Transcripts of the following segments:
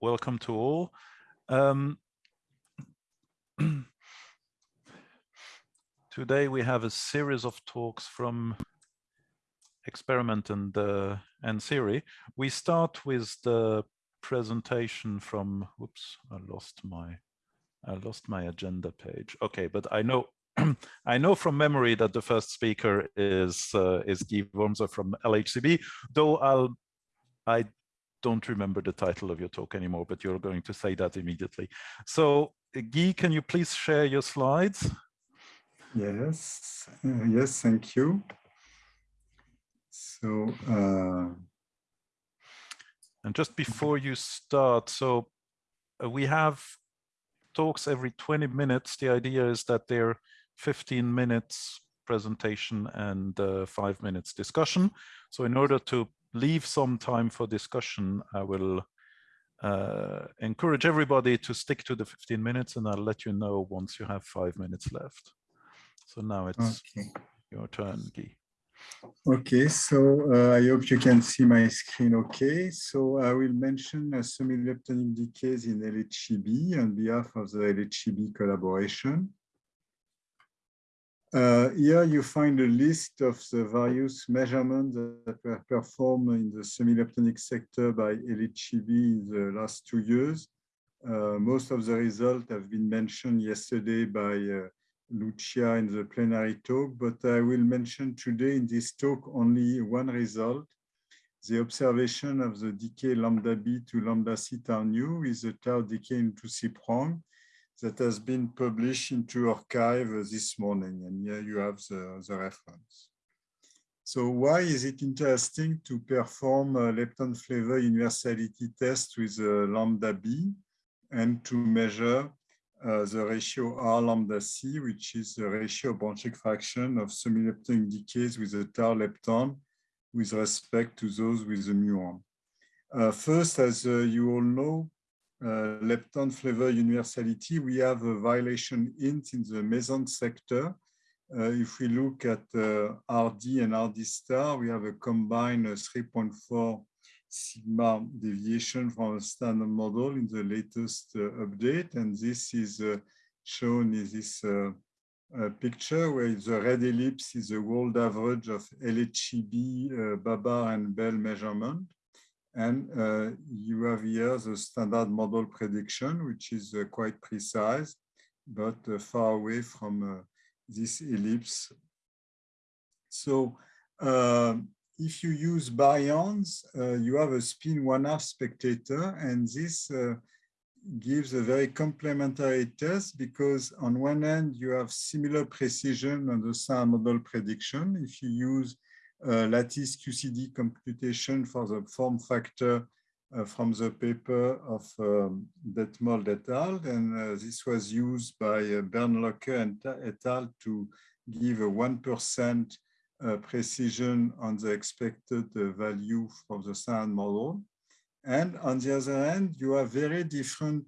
welcome to all. Um, today we have a series of talks from Experiment and, uh, and Theory. We start with the presentation from, whoops, I lost my, I lost my agenda page. Okay, but I know I know from memory that the first speaker is uh, is Guy Wormser from LHCb, though I'll I don't remember the title of your talk anymore, but you're going to say that immediately. So Guy, can you please share your slides? Yes, uh, yes, thank you. So, uh... and just before you start, so uh, we have talks every 20 minutes. The idea is that they're 15 minutes presentation and uh, five minutes discussion. So in order to leave some time for discussion, I will uh, encourage everybody to stick to the 15 minutes and I'll let you know once you have five minutes left. So now it's okay. your turn, Guy. Okay, so uh, I hope you can see my screen okay. So I will mention uh, semi-leptonic decays in LHCb on behalf of the LHCb collaboration. Uh, here you find a list of the various measurements that were performed in the semi-leptonic sector by LHCb in the last two years. Uh, most of the results have been mentioned yesterday by uh, Lucia in the plenary talk, but I will mention today in this talk only one result, the observation of the decay lambda b to lambda c tau nu with the tau decay into C prong that has been published into arXiv this morning. And here you have the, the reference. So why is it interesting to perform a lepton flavor universality test with lambda b and to measure uh, the ratio R lambda C, which is the ratio branching fraction of semi-leptonic decays with a tau lepton with respect to those with the muon. Uh, first, as uh, you all know, lepton flavor universality, we have a violation int in the meson sector. Uh, if we look at uh, RD and RD star, we have a combined 3.4 sigma deviation from a standard model in the latest update. And this is shown in this uh, picture where the red ellipse is the world average of LHCb, uh, BaBar and Belle measurement. And uh, you have here the standard model prediction, which is uh, quite precise, but uh, far away from uh, this ellipse. So um, if you use baryons, uh, you have a spin one half spectator, and this uh, gives a very complementary test because on one end, you have similar precision on the standard model prediction. If you use lattice QCD computation for the form factor uh, from the paper of um, Detmold et al. And uh, this was used by uh, Bernlochner and et al. to give a 1% uh, precision on the expected uh, value from the standard model. And on the other hand, you have very different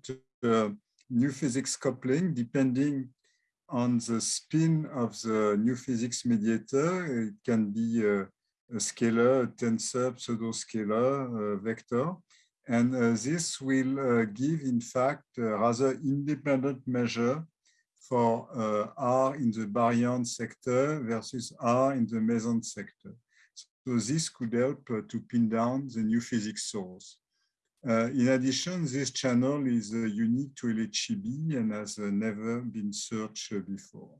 new physics coupling depending on the spin of the new physics mediator. It can be a, a scalar, a tensor, pseudo-scalar, vector. And uh, this will uh, give, in fact, a rather independent measure for uh, R in the baryon sector versus R in the meson sector. So this could help uh, to pin down the new physics source. Uh, in addition, this channel is uh, unique to LHCb and has uh, never been searched uh, before.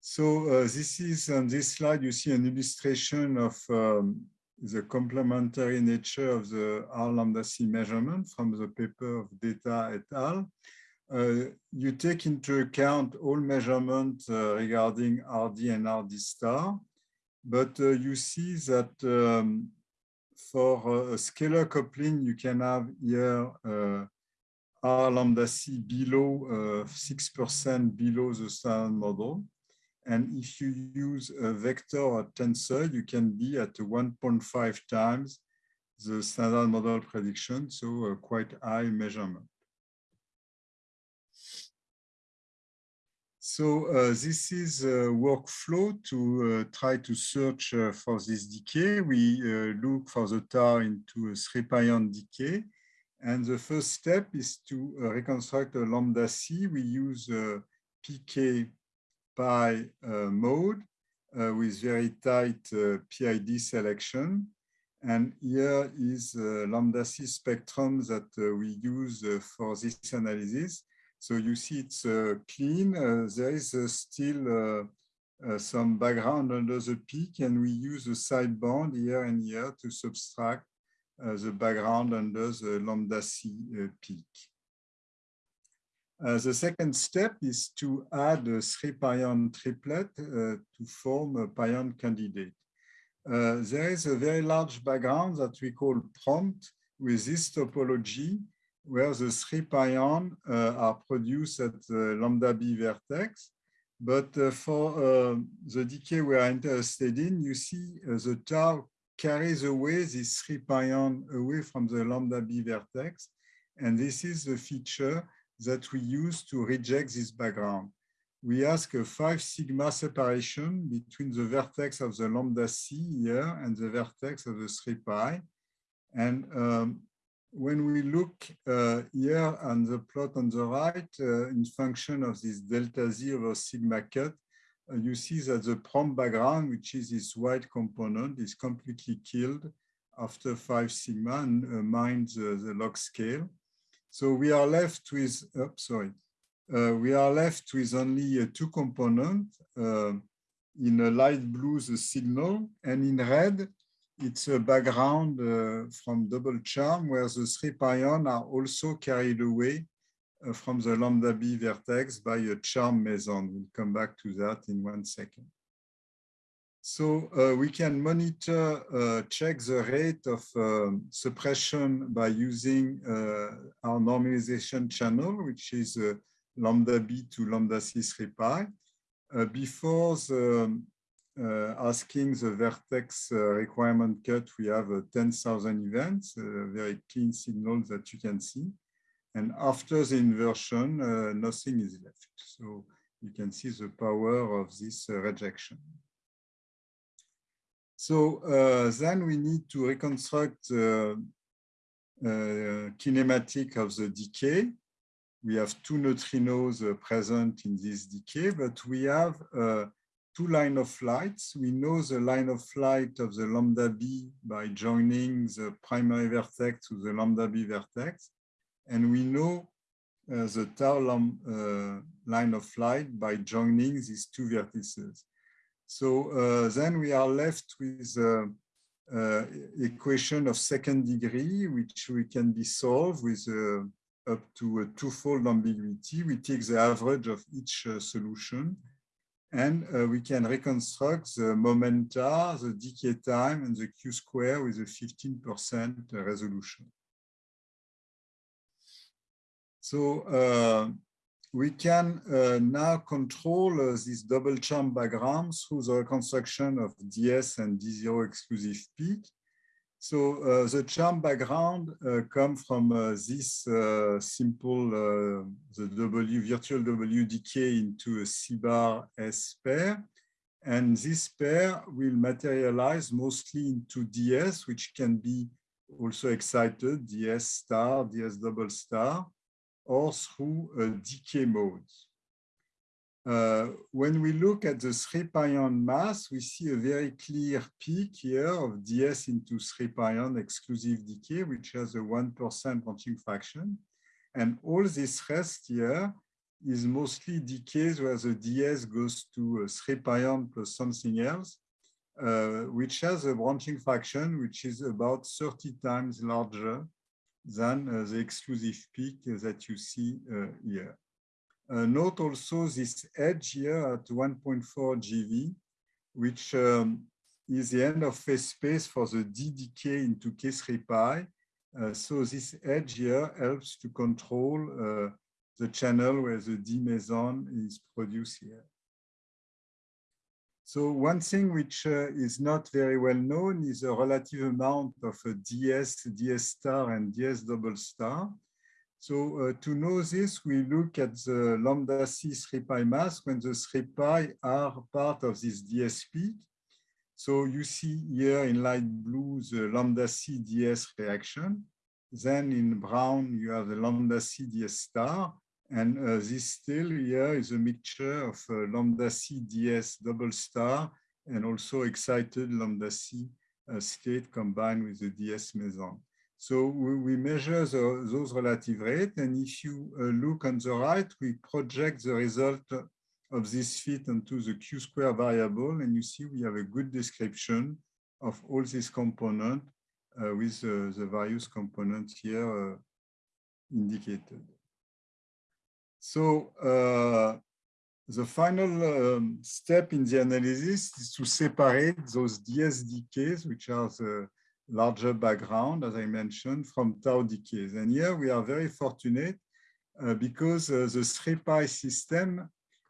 So uh, this is on this slide, you see an illustration of um, the complementary nature of the R lambda C measurement from the paper of Datta et al. Uh, you take into account all measurements regarding RD and RD star, but you see that um, for a scalar coupling, you can have here R lambda C below 6% uh, below the standard model. And if you use a vector or tensor, you can be at 1.5 times the standard model prediction, so quite high measurement. So uh, this is a workflow to uh, try to search uh, for this decay. We uh, look for the tau into a pion decay. And the first step is to uh, reconstruct a lambda C. We use uh, PK pi mode with very tight PID selection. And here is lambda C spectrum that we use for this analysis. So you see it's clean. there is still some background under the peak, and we use a sideband here and here to subtract uh, the background under the lambda C uh, peak. Uh, the second step is to add a three pion triplet uh, to form a pion candidate. Uh, there is a very large background that we call prompt with this topology where the three pion uh, are produced at the lambda b vertex. But uh, for uh, the decay we are interested in, you see the tau carries away this three pion away from the lambda b vertex. And this is the feature that we use to reject this background. We ask a five sigma separation between the vertex of the lambda C here and the vertex of the 3 pi. And um, when we look uh, here on the plot on the right, uh, in function of this delta Z over sigma cut, uh, you see that the prompt background, which is this white component, is completely killed after 5 sigma and uh, minus the, the log scale. So we are left with, oh, sorry, uh, we are left with only uh, two components. Uh, in a light blue, the signal, and in red, it's a background uh, from double charm where the three pion are also carried away uh, from the lambda b vertex by a charm meson. We'll come back to that in one second. So uh, we can monitor, uh, check the rate of uh, suppression by using uh, our normalization channel, which is uh, lambda b to lambda c3 pi. Uh, before the, asking the vertex requirement cut, we have 10,000 events, a very clean signal that you can see. And after the inversion, nothing is left. So you can see the power of this rejection. So uh, then we need to reconstruct the uh, kinematic of the decay. We have two neutrinos uh, present in this decay, but we have uh, two line of flights. We know the line of flight of the lambda b by joining the primary vertex to the lambda b vertex. And we know uh, the tau uh, line of flight by joining these two vertices. So uh, then we are left with uh, uh, equation of second degree, which we can be solved with up to a twofold ambiguity. We take the average of each solution and uh, we can reconstruct the momenta, the decay time, and the Q square with a 15% resolution. So uh, we can uh, now control uh, this double charm background through the reconstruction of DS and D0 exclusive peak. So uh, the charm background uh, come from uh, this simple, the W, virtual W decay into a C bar S pair. And this pair will materialize mostly into DS, which can be also excited, DS star, DS double star or through a decay mode. Uh, when we look at the 3 pion mass, we see a very clear peak here of ds into 3 pion exclusive decay, which has a 1% branching fraction. And all this rest here is mostly decays where the ds goes to 3 pion plus something else, uh, which has a branching fraction which is about 30 times larger than uh, the exclusive peak that you see uh, here. Note also this edge here at 1.4 GV, which um, is the end of phase space for the D decay into K3 pi. Uh, so this edge here helps to control uh, the channel where the D meson is produced here. So one thing which uh, is not very well known is the relative amount of DS, DS star, and DS double star. So uh, to know this, we look at the lambda C 3 pi mass when the 3 pi are part of this DS peak. So you see here in light blue the lambda C DS reaction. Then in brown, you have the lambda C ds star. And uh, this still here is a mixture of uh, lambda C ds double star and also excited lambda C uh, state combined with the ds meson. So we, measure the, those relative rates. And if you uh, look on the right, we project the result of this fit onto the Q square variable. And you see we have a good description of all these components uh, with uh, the various components here uh, indicated. So uh, the final um, step in the analysis is to separate those DS decays, which are the larger background, as I mentioned, from tau decays. And here we are very fortunate uh, because uh, the 3-pi system,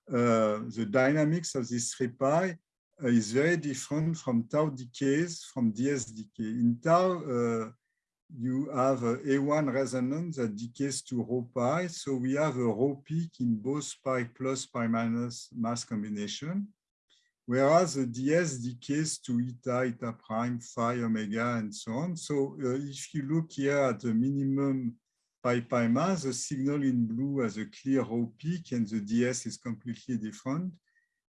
uh, the dynamics of this 3-pi uh, is very different from tau decays, from DS decay. In tau, uh, you have a A1 resonance that decays to rho pi. So we have a rho peak in both pi plus pi minus mass combination, whereas the DS decays to eta, eta prime, phi, omega, and so on. So uh, if you look here at the minimum pi pi mass, the signal in blue has a clear rho peak and the DS is completely different.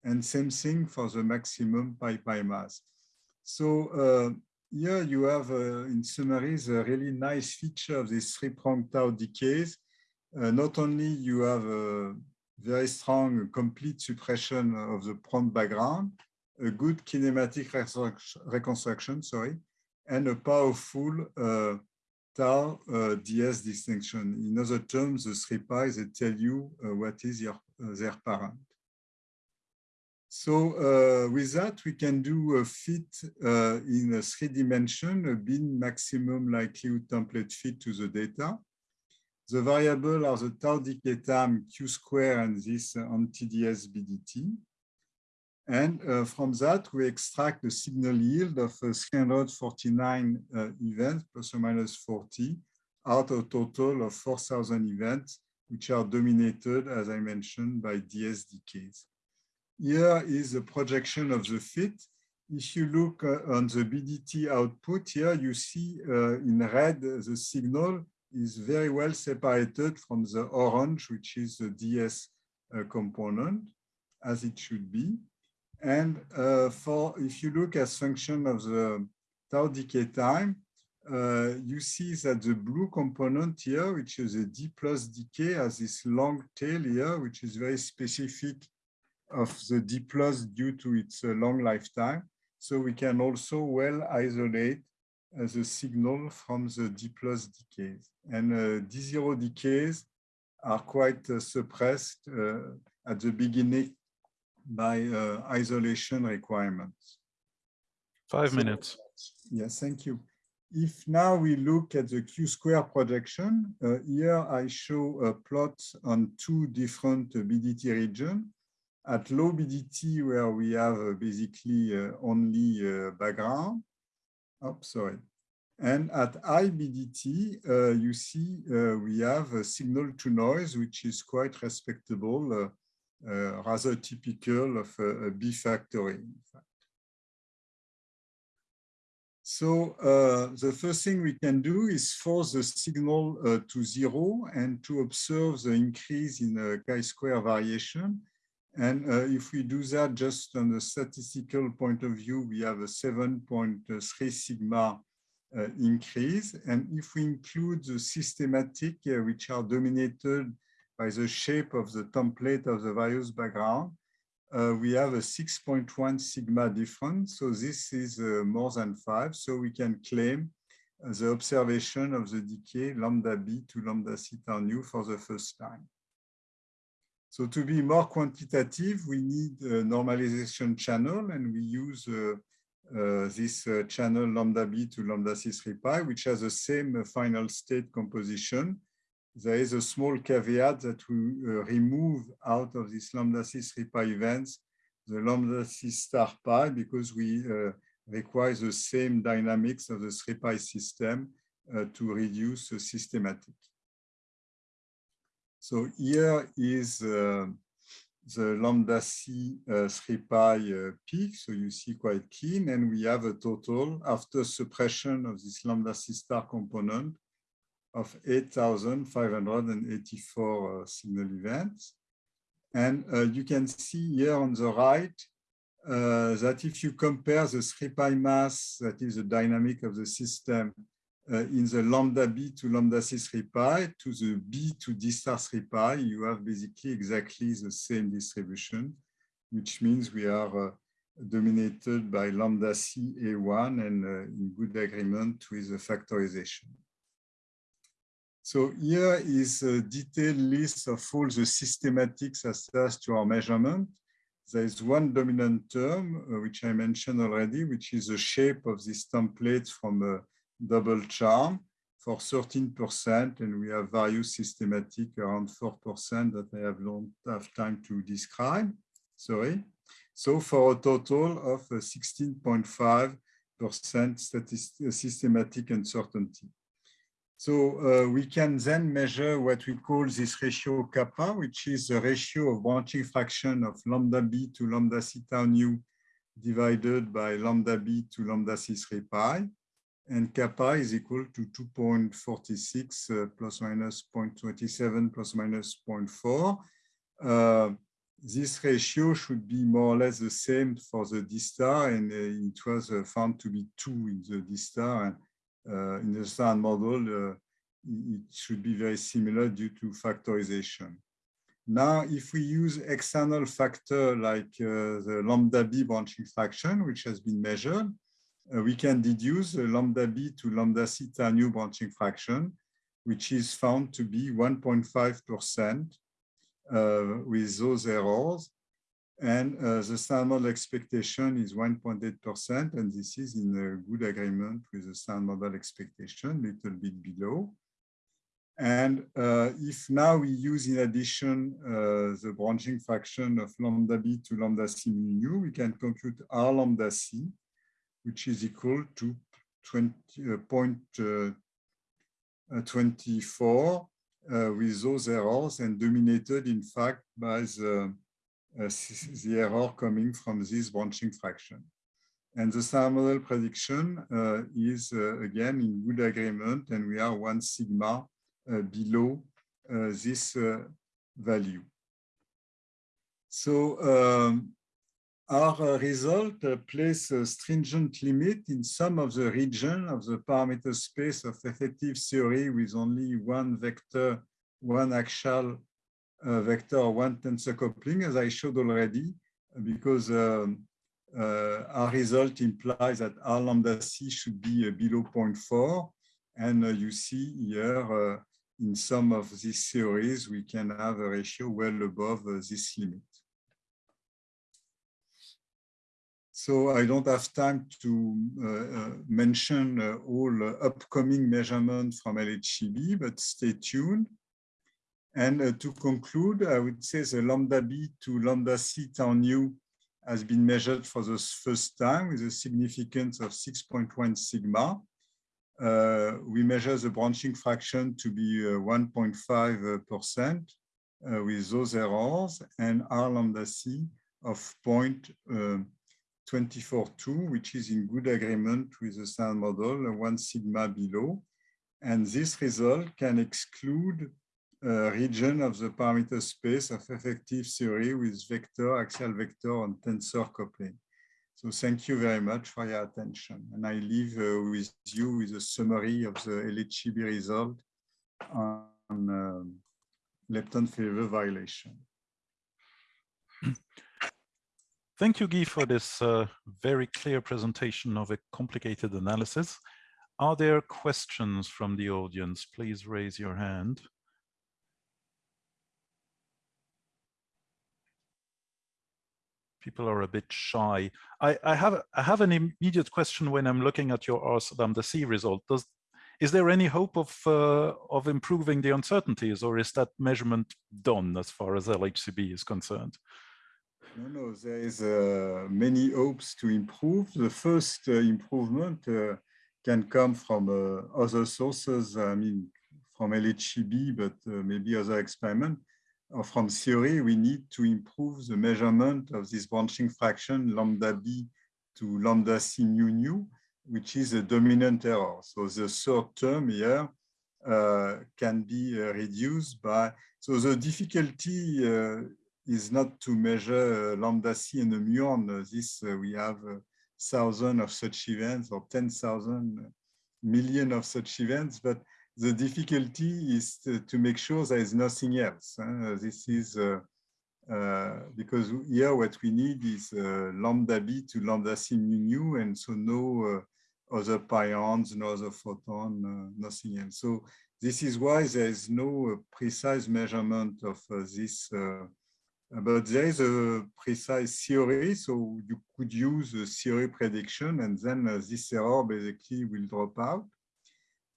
And same thing for the maximum pi pi mass. So uh, here you have, uh, in summary, the really nice feature of these three-pronged tau decays. Uh, not only you have a very strong complete suppression of the prompt background, a good kinematic reconstruction, sorry, and a powerful uh, tau uh, DS distinction. In other terms, the three pi, they tell you uh, what is your, uh, their parent. So uh, with that, we can do a fit uh, in a three dimension, a bin maximum likelihood template fit to the data. The variable are the tau decay time q square and this anti-DS BDT. And uh, from that, we extract the signal yield of uh, 349 uh, events, plus or minus 40, out of a total of 4,000 events, which are dominated, as I mentioned, by DS decays. Here is a projection of the fit. If you look uh, on the BDT output here, you see uh, in red the signal is very well separated from the orange, which is the DS uh, component, as it should be. And uh, for if you look as function of the tau decay time, uh, you see that the blue component here, which is a D plus decay, has this long tail here, which is very specific of the D plus due to its uh, long lifetime. So we can also well isolate uh, a signal from the D plus decays. And uh, D0 decays are quite suppressed at the beginning by isolation requirements. Five so, minutes. Yes, thank you. If now we look at the Q square projection, uh, here I show a plot on two different BDT regions at low BDT, where we have uh, basically uh, only uh, background, oh, sorry. And at IBDT, uh, you see uh, we have a signal to noise, which is quite respectable, uh, rather typical of a, a B factory, in fact. So the first thing we can do is force the signal to zero and to observe the increase in chi-square variation and uh, if we do that just on the statistical point of view, we have a 7.3 sigma uh, increase. And if we include the systematic, uh, which are dominated by the shape of the template of the various background, uh, we have a 6.1 sigma difference. So this is uh, more than five. So we can claim uh, the observation of the decay lambda b to lambda c theta nu for the first time. So to be more quantitative, we need a normalization channel, and we use uh, uh, this uh, channel lambda b to lambda c3 pi, which has the same final state composition. There is a small caveat that we uh, remove out of this lambda c3 pi events the lambda c star pi because we uh, require the same dynamics of the 3 pi system uh, to reduce the systematic. So here is uh, the lambda c uh, 3 pi uh, peak. So you see quite clean. And we have a total after suppression of this lambda c star component of 8,584 uh, signal events. And uh, you can see here on the right uh, that if you compare the 3 pi mass, that is the dynamic of the system, in the lambda b to lambda c 3 pi to the b to d star 3 pi, you have basically exactly the same distribution, which means we are uh, dominated by lambda c a1 and uh, in good agreement with the factorization. So here is a detailed list of all the systematics attached to our measurement. There is one dominant term, uh, which I mentioned already, which is the shape of this template from a double charm for 13%, and we have various systematic around 4% that I have don't have time to describe, sorry. So for a total of 16.5% uh, systematic uncertainty. So uh, we can then measure what we call this ratio kappa, which is the ratio of branching fraction of lambda b to lambda c tau nu divided by lambda b to lambda c 3 pi. And kappa is equal to 2.46 uh, plus minus 0.27 plus minus 0.4. Uh, this ratio should be more or less the same for the D star, and uh, it was uh, found to be 2 in the D star. And uh, in the standard model, uh, it should be very similar due to factorization. Now, if we use external factor like the lambda b branching fraction, which has been measured, we can deduce the lambda b to lambda c tau nu branching fraction, which is found to be 1.5% uh, with those errors. And uh, the standard expectation is 1.8%, and this is in a good agreement with the standard model expectation, little bit below. And uh, if now we use in addition uh, the branching fraction of lambda b to lambda c mu we can compute r lambda c, which is equal to 20.24 uh, uh, uh, with those errors and dominated, in fact, by the uh, the error coming from this branching fraction. And the star model prediction uh, is, uh, again, in good agreement, and we are one sigma below this value. So um, our result uh, place a stringent limit in some of the region of the parameter space of effective theory with only one vector, one axial uh, vector one tensor coupling, as I showed already, because um, uh, our result implies that R lambda C should be uh, below 0.4. And you see here, in some of these theories, we can have a ratio well above this limit. So I don't have time to uh, uh, mention uh, all upcoming measurements from LHCb, but stay tuned. And to conclude, I would say the lambda b to lambda c tau nu has been measured for the first time with a significance of 6.1 sigma. Uh, we measure the branching fraction to be 1.5% uh, uh, with those errors and R lambda c of 0.242, which is in good agreement with the standard model, one sigma below. And this result can exclude a region of the parameter space of effective theory with vector, axial vector, and tensor coupling. So thank you very much for your attention. And I leave uh, with you with a summary of the LHCb result on um, lepton favor violation. Thank you, Guy, for this uh, very clear presentation of a complicated analysis. Are there questions from the audience? Please raise your hand. people are a bit shy. I, I have I have an immediate question when I'm looking at your R lambda C result. Does is there any hope of uh, of improving the uncertainties, or is that measurement done as far as LHCb is concerned? No, no, there is uh, many hopes to improve. The first uh, improvement uh, can come from uh, other sources. I mean, from LHCb, but uh, maybe other experiment. or from theory, we need to improve the measurement of this branching fraction lambda b to lambda c mu nu, which is a dominant error. So the third term here can be reduced by, so the difficulty is not to measure lambda C and the muon. This we have thousand of such events or 10,000 million of such events, but the difficulty is to, to make sure there is nothing else. Uh, this is uh, uh, because here what we need is uh, lambda b to lambda c mu nu, and so no uh, other pions, no other photon, uh, nothing else. So this is why there is no precise measurement of this but there is a precise theory, so you could use a theory prediction, and then uh, this error basically will drop out.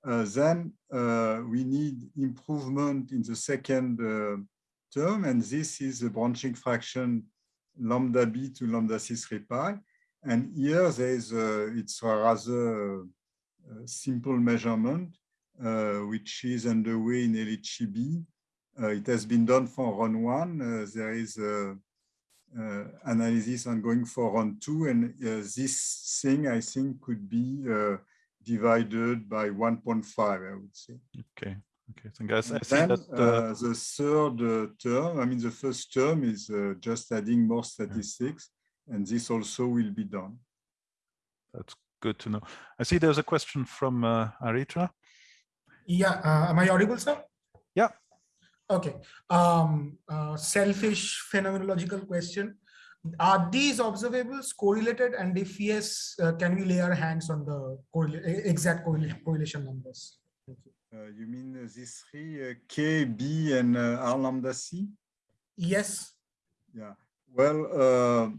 Uh, then uh, we need improvement in the second term, and this is the branching fraction lambda b to lambda c3 pi. And here there is a, it's a rather uh, simple measurement, uh, which is underway in LHCb. Uh, it has been done for run one. Uh, there is a, uh, analysis ongoing for run two, and this thing I think could be divided by 1.5, I would say. Okay. Okay, so guys, I see then, that uh, the third uh, term, I mean, the first term is uh, just adding more statistics, yeah. and this also will be done. That's good to know. I see there's a question from uh, Aritra. Yeah, am I audible, sir? Yeah. Okay. Um, uh, selfish phenomenological question. Are these observables correlated? And if yes, uh, can we lay our hands on the correla exact correlation numbers? You. Uh, you. mean uh, these three, uh, K, B, and uh, R lambda C? Yes. Yeah. Well,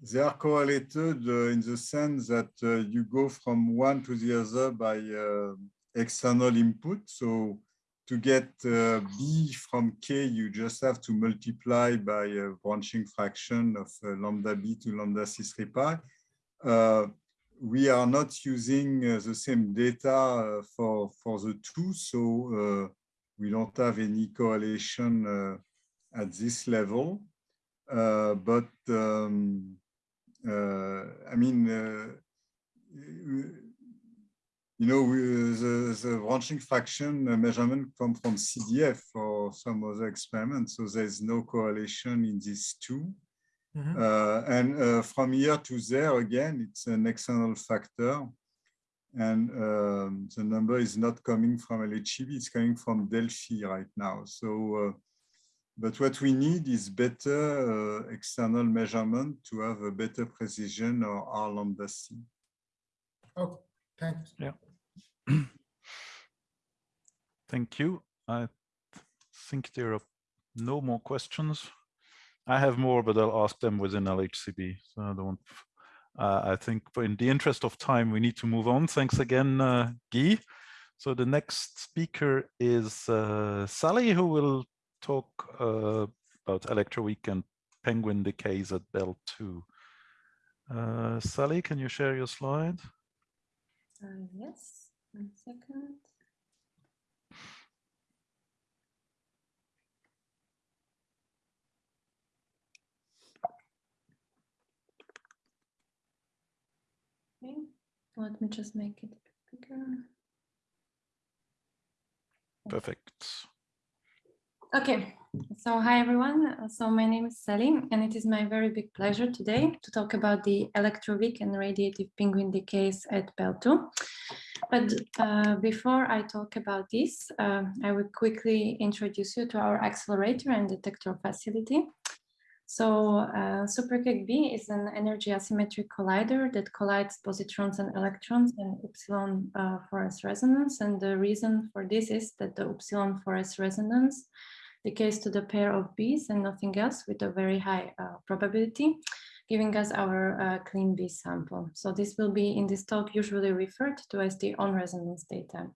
they are correlated in the sense that you go from one to the other by external input. So to get uh, b from k, you just have to multiply by a branching fraction of uh, lambda b to lambda c3 pi. Uh, we are not using uh, the same data uh, for, for the two, so uh, we don't have any correlation at this level. but um, I mean, you know, we, the, the branching fraction measurement come from CDF or some other experiment, so there's no correlation in these 2 mm -hmm. uh, and uh, from here to there, again, it's an external factor. And um, the number is not coming from LHCb, it's coming from Delphi right now. So, uh, but what we need is better uh, external measurement to have a better precision or R lambda C. Okay. Thanks. Yeah. Thank you. I think there are no more questions. I have more, but I'll ask them within LHCb. So I don't. Uh, I think in the interest of time, we need to move on. Thanks again, uh, Guy. So the next speaker is uh, Sally, who will talk uh, about electroweak and penguin decays at Belle 2. Uh, Sally, can you share your slide? Uh, yes, one second. Okay, let me just make it bigger. Perfect. Okay, so hi everyone. So my name is Sally and it is my very big pleasure today to talk about the electroweak and radiative penguin decays at Belle 2. But uh, before I talk about this, uh, I will quickly introduce you to our accelerator and detector facility. So uh, B is an energy asymmetric collider that collides positrons and electrons in upsilon uh, 4S resonance. And the reason for this is that the upsilon 4S resonance decays to the pair of B's and nothing else with a very high uh, probability, giving us our uh, clean B sample. So this will be in this talk usually referred to as the on-resonance data.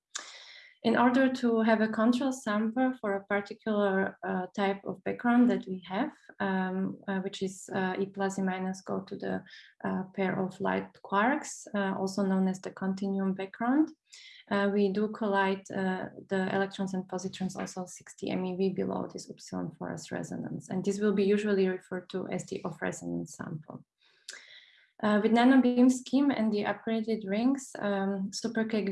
In order to have a control sample for a particular uh, type of background that we have, um, uh, which is uh, E plus E minus go to the uh, pair of light quarks, uh, also known as the continuum background, uh, we do collide the electrons and positrons also 60 MeV below this upsilon 4S resonance. And this will be usually referred to as the off resonance sample. Uh, with nanobeam scheme and the upgraded rings, um,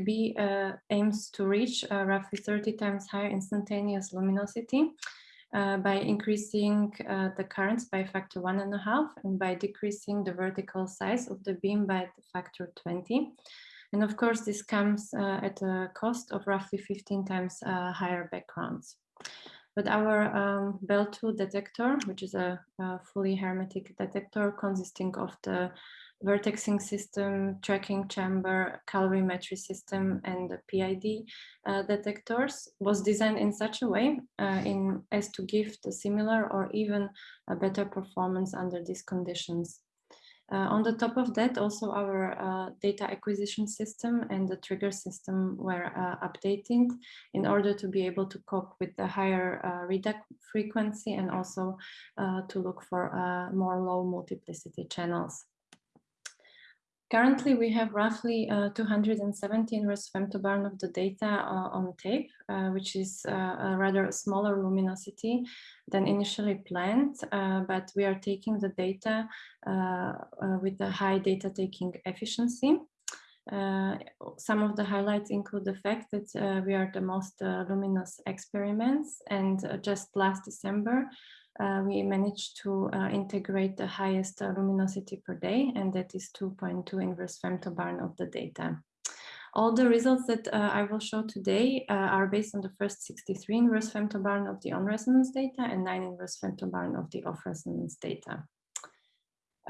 B uh, aims to reach uh, roughly 30 times higher instantaneous luminosity uh, by increasing uh, the currents by factor one and a half and by decreasing the vertical size of the beam by the factor 20. And of course, this comes uh, at a cost of roughly 15 times higher backgrounds. But our um, Belle 2 detector, which is a, a, fully hermetic detector consisting of the vertexing system, tracking chamber, calorimetry system, and the PID uh, detectors, was designed in such a way uh, in, as to give the similar or even a better performance under these conditions. Uh, on the top of that, also our uh, data acquisition system and the trigger system were uh, updated in order to be able to cope with the higher uh, readout frequency and also uh, to look for uh, more low multiplicity channels. Currently, we have roughly uh, 217 inverse femtobarn of the data uh, on tape, uh, which is uh, a rather smaller luminosity than initially planned, uh, but we are taking the data uh, with a high data taking efficiency. some of the highlights include the fact that we are the most luminous experiments and just last December, uh, we managed to uh, integrate the highest uh, luminosity per day, and that is 2.2 inverse femtobarn of the data. All the results that uh, I will show today uh, are based on the first 63 inverse femtobarn of the on-resonance data and 9 inverse femtobarn of the off-resonance data.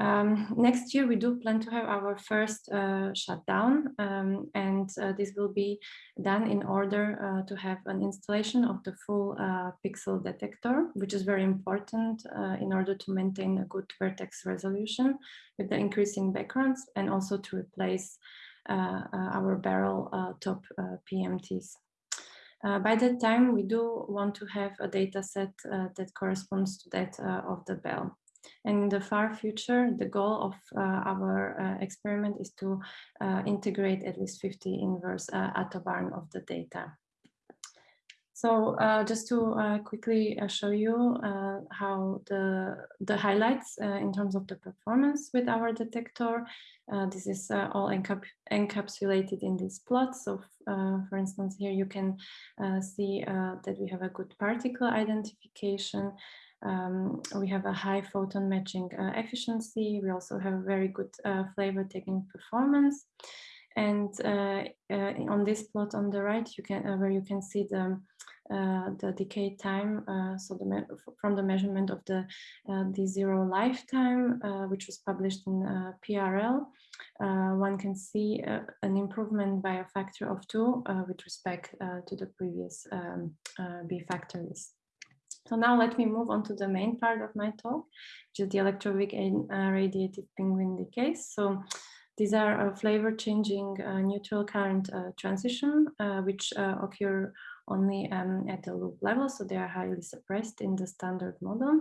Um, next year, we do plan to have our first uh, shutdown, um, and uh, this will be done in order uh, to have an installation of the full uh, pixel detector, which is very important uh, in order to maintain a good vertex resolution with the increasing backgrounds and also to replace uh, our barrel top PMTs. by that time, we do want to have a data set that corresponds to that of the Belle. And in the far future, the goal of uh, our uh, experiment is to uh, integrate at least 50 inverse attobarn of the data. So uh, just to uh, quickly uh, show you how the, the highlights in terms of the performance with our detector, this is all encap encapsulated in this plot. So for instance, here you can see that we have a good particle identification, um, we have a high photon matching uh, efficiency. We also have a very good uh, flavor tagging performance. And uh, uh on this plot on the right, you can uh, where you can see the uh, the decay time. so the from the measurement of the D0 lifetime, which was published in PRL, one can see an improvement by a factor of two with respect to the previous um, B factories. So now let me move on to the main part of my talk, which is the electroweak and uh, radiative penguin decays. So these are flavor changing uh, neutral current uh, transition, uh, which uh, occur only um, at the loop level, so they are highly suppressed in the standard model.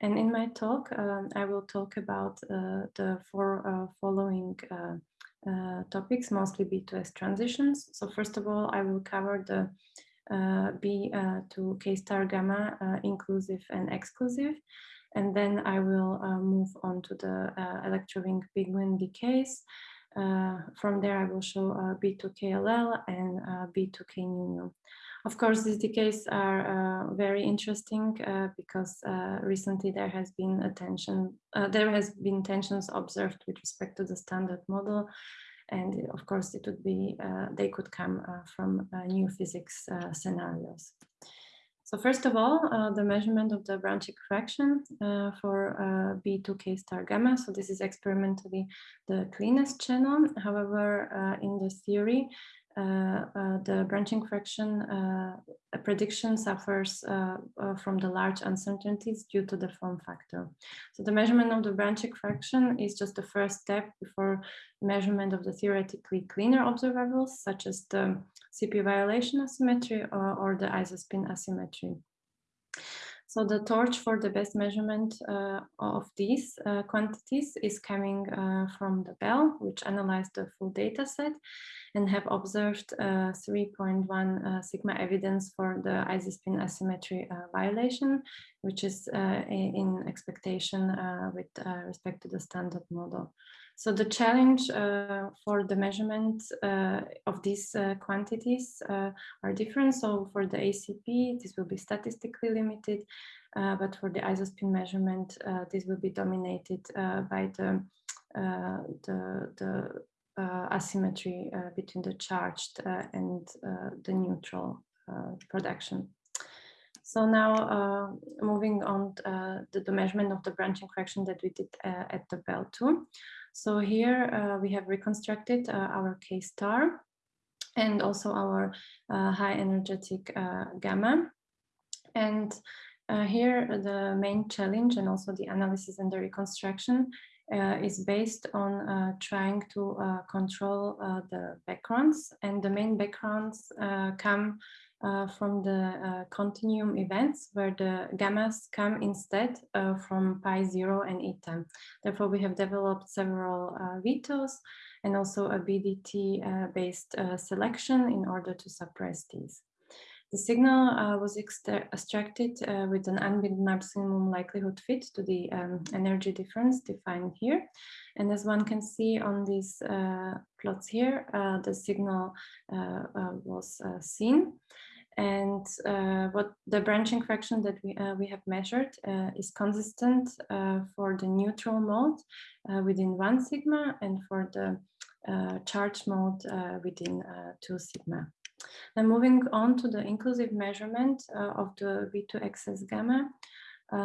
And in my talk, um, I will talk about uh, the four following topics, mostly B2S transitions. So first of all, I will cover the uh, B uh, to K star gamma uh, inclusive and exclusive. And then I will move on to the electroweak penguin decays. from there, I will show B to KLL and B to K nu. Of course, these decays are uh, very interesting uh, because uh, recently there has been attention, there has been tensions observed with respect to the standard model and of course, it would be, uh, they could come uh, from uh, new physics scenarios. So first of all, uh, the measurement of the branching fraction uh, for uh, B2K star gamma. So this is experimentally the cleanest channel. However, in the theory, uh, uh, Uh, uh, the branching fraction uh, prediction suffers uh, from the large uncertainties due to the form factor. So the measurement of the branching fraction is just the first step before measurement of the theoretically cleaner observables, such as the CP violation asymmetry or, or the isospin asymmetry. So the torch for the best measurement uh, of these uh, quantities is coming uh, from the Belle, which analyzed the full data set and have observed uh, 3.1 uh, sigma evidence for the isospin asymmetry uh, violation, which is in expectation with respect to the standard model. So the challenge uh, for the measurement uh, of these uh, quantities uh, are different. So for the ACP, this will be statistically limited, uh, but for the isospin measurement, this will be dominated by the, the, the asymmetry between the charged and the neutral production. So now uh, moving on uh, to the measurement of the branching fraction that we did uh, at the bell 2. So here uh, we have reconstructed uh, our K star and also our uh, high energetic uh, gamma. And uh, here uh, the main challenge and also the analysis and the reconstruction is based on trying to control the backgrounds and the main backgrounds come uh, from the uh, continuum events where the gammas come instead uh, from pi zero and eta. Therefore, we have developed several uh, vetoes and also a BDT uh, based uh, selection in order to suppress these. The signal was extracted with an unbinding maximum likelihood fit to the um, energy difference defined here. And as one can see on these plots here, the signal was seen. And uh, what the branching fraction that we, uh, we have measured uh, is consistent uh, for the neutral mode uh, within one sigma and for the uh, charge mode within two sigma. Now moving on to the inclusive measurement of the B2 excess gamma.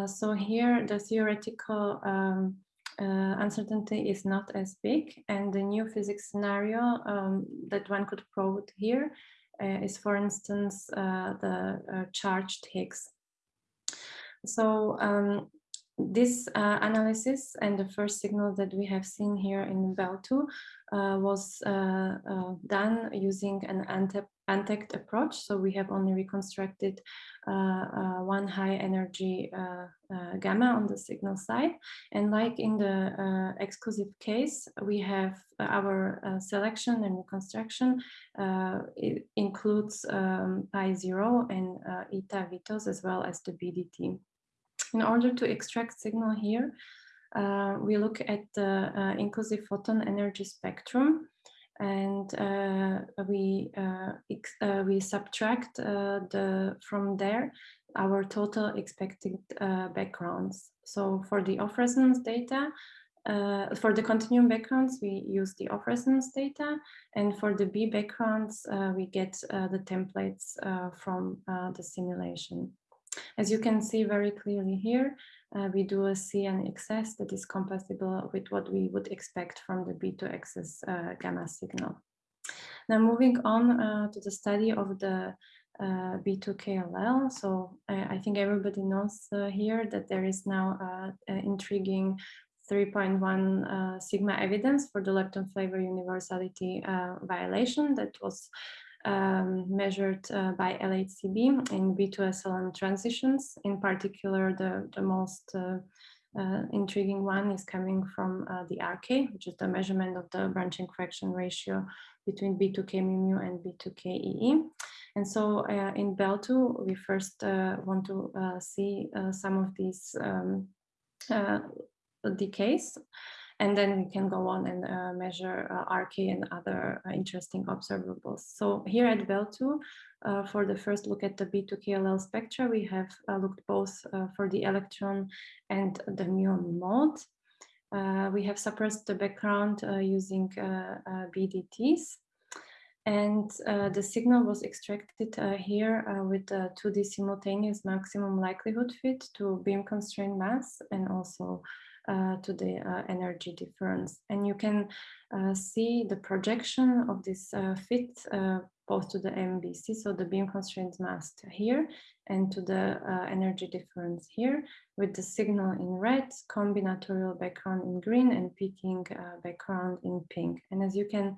so here the theoretical um, uncertainty is not as big and the new physics scenario um, that one could prove here uh, is, for instance, uh, the uh, charged Higgs. So um, this uh, analysis and the first signal that we have seen here in Belle 2 uh, was uh, done using an untagged approach. So we have only reconstructed uh, uh, one high energy uh, gamma on the signal side. And like in the exclusive case, we have our selection and reconstruction it includes um, pi zero and eta vetoes as well as the BDT. In order to extract signal here, uh, we look at the uh, inclusive photon energy spectrum and uh, we uh, uh, we subtract uh, the from there our total expected backgrounds. So for the off resonance data, for the continuum backgrounds, we use the off resonance data, and for the B backgrounds, we get the templates from the simulation. As you can see very clearly here, uh, we do a CN excess that is compatible with what we would expect from the B2 excess uh, gamma signal. Now moving on uh, to the study of the uh, B2KLL. So I think everybody knows uh, here that there is now uh, intriguing 3.1 sigma evidence for the lepton flavor universality violation that was um, measured uh, by LHCb in B2SLN transitions. In particular, the, the most uh, uh, intriguing one is coming from uh, the RK, which is the measurement of the branching fraction ratio between B2K mu and B2K EE. And so uh, in Belle 2, we first want to see some of these um, decays. And then we can go on and uh, measure uh, RK and other uh, interesting observables. So here at Belle 2, uh, for the first look at the B2KLL spectra, we have uh, looked both uh, for the electron and the muon mode. we have suppressed the background using BDTs. And the signal was extracted here with the 2D simultaneous maximum likelihood fit to beam constrained mass and also uh, to the uh, energy difference. And you can uh, see the projection of this uh, fit uh, both to the MBC, so the beam constrained mass here, and to the uh, energy difference here, with the signal in red, combinatorial background in green, and peaking background in pink. And as you can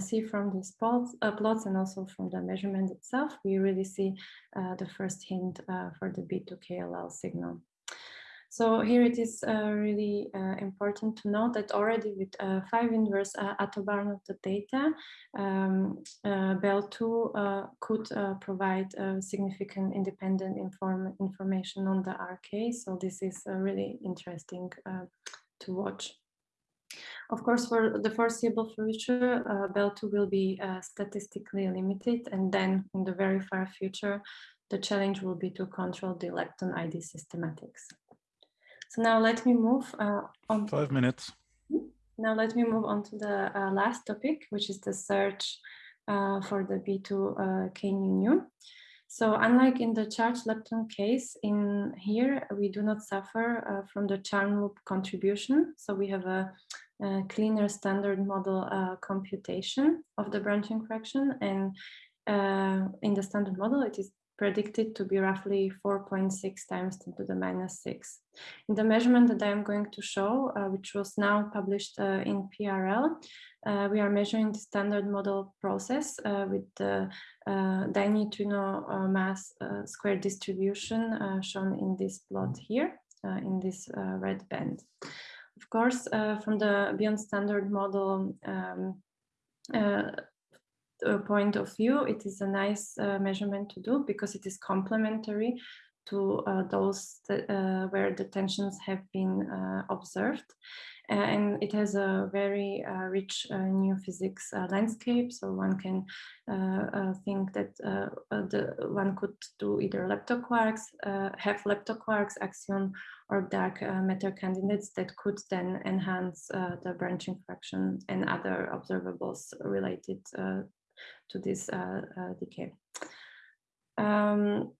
see from these plots, plots, and also from the measurement itself, we really see the first hint for the B2KLL signal. So here it is uh, really uh, important to note that already with uh, five inverse uh, attobarn of the data, um, uh, Belle 2 uh, could provide significant independent inform information on the RK. So this is really interesting to watch. Of course, for the foreseeable future, uh, Belle2 will be statistically limited, and then in the very far future, the challenge will be to control the lepton ID systematics. So now let me move uh, on. Five minutes. Now let me move on to the uh, last topic, which is the search uh, for the B2 uh, K-new. So unlike in the charged lepton case, in here we do not suffer uh, from the charm loop contribution. So we have a, a cleaner standard model uh, computation of the branching fraction. And uh, in the standard model, it is predicted to be roughly 4.6 times 10 to the minus 6. In the measurement that I am going to show, uh, which was now published uh, in PRL, uh, we are measuring the standard model process uh, with the uh, dineutrino uh, mass square distribution shown in this plot here, in this red band. Of course, from the beyond standard model um, uh, Uh, point of view, it is a nice uh, measurement to do because it is complementary to uh, those that, uh, where the tensions have been uh, observed. and it has a very uh, rich uh, new physics uh, landscape. So one can think that the one could do either leptoquarks, have leptoquarks, axion, or dark matter candidates that could then enhance the branching fraction and other observables related to this uh, uh, decay. Um,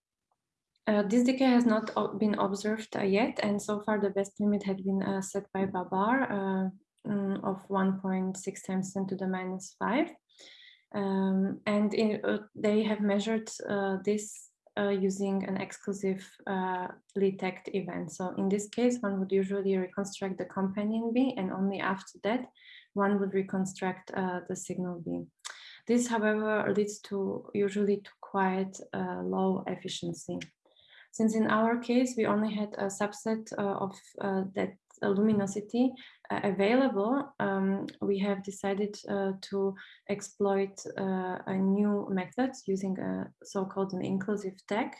uh, this decay has not been observed uh, yet, and so far the best limit had been uh, set by BaBar uh, mm, of 1.6 times 10 to the minus 5. Um, and in, they have measured this using an exclusive detect event. So in this case, one would usually reconstruct the companion B, and only after that, one would reconstruct the signal B. This, however, leads to usually to quite uh, low efficiency. Since in our case, we only had a subset uh, of uh, that luminosity uh, available, um, we have decided to exploit a new method using a so-called an inclusive tag,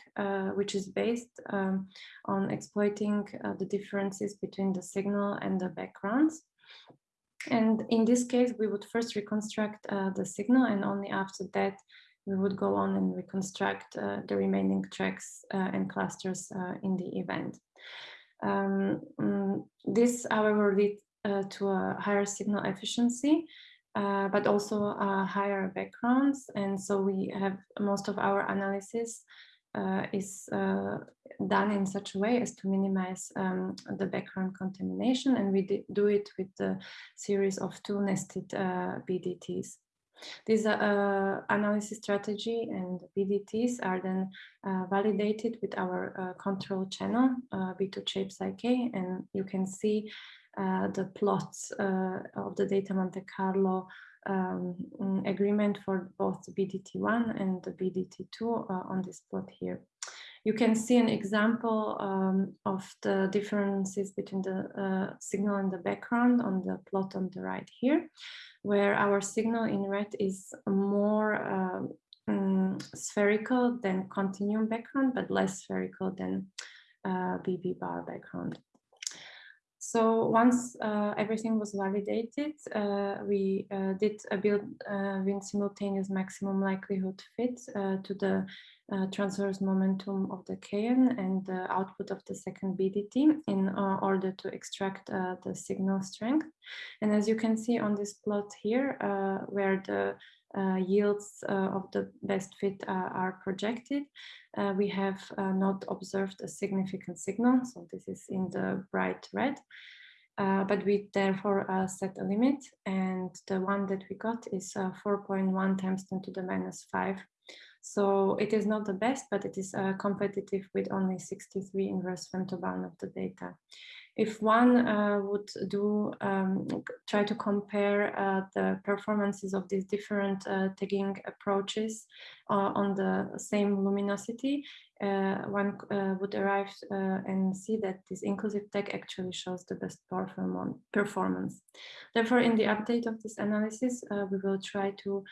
which is based um, on exploiting the differences between the signal and the backgrounds. And in this case, we would first reconstruct uh, the signal and only after that, we would go on and reconstruct uh, the remaining tracks uh, and clusters uh, in the event. Um, mm, this, however, lead uh, to a higher signal efficiency, but also higher backgrounds. And so we have most of our analysis uh, is uh, done in such a way as to minimize um, the background contamination and we do it with the series of two nested uh, BDTs. This uh, analysis strategy and BDTs are then uh, validated with our uh, control channel, B2 shapes IK, and you can see the plots of the data Monte Carlo um, mm, agreement for both the BDT1 and the BDT2 uh, on this plot here. You can see an example um, of the differences between the uh, signal and the background on the plot on the right here, where our signal in red is more mm, spherical than continuum background, but less spherical than uh, BB bar background. So once uh, everything was validated, uh, we uh, did a build uh, with simultaneous maximum likelihood fit uh, to the uh, transverse momentum of the KN and the output of the second BDT in order to extract the signal strength. And as you can see on this plot here, where the uh, yields uh, of the best fit uh, are projected. we have not observed a significant signal, so this is in the bright red. Uh, but we therefore uh, set a limit and the one that we got is uh, 4.1 times 10 to the minus 5. So it is not the best, but it is competitive with only 63 inverse femtobarn of the data if one uh, would do um, try to compare uh, the performances of these different uh, tagging approaches uh, on the same luminosity, uh, one uh, would arrive and see that this inclusive tag actually shows the best performance. Therefore, in the update of this analysis, we will try to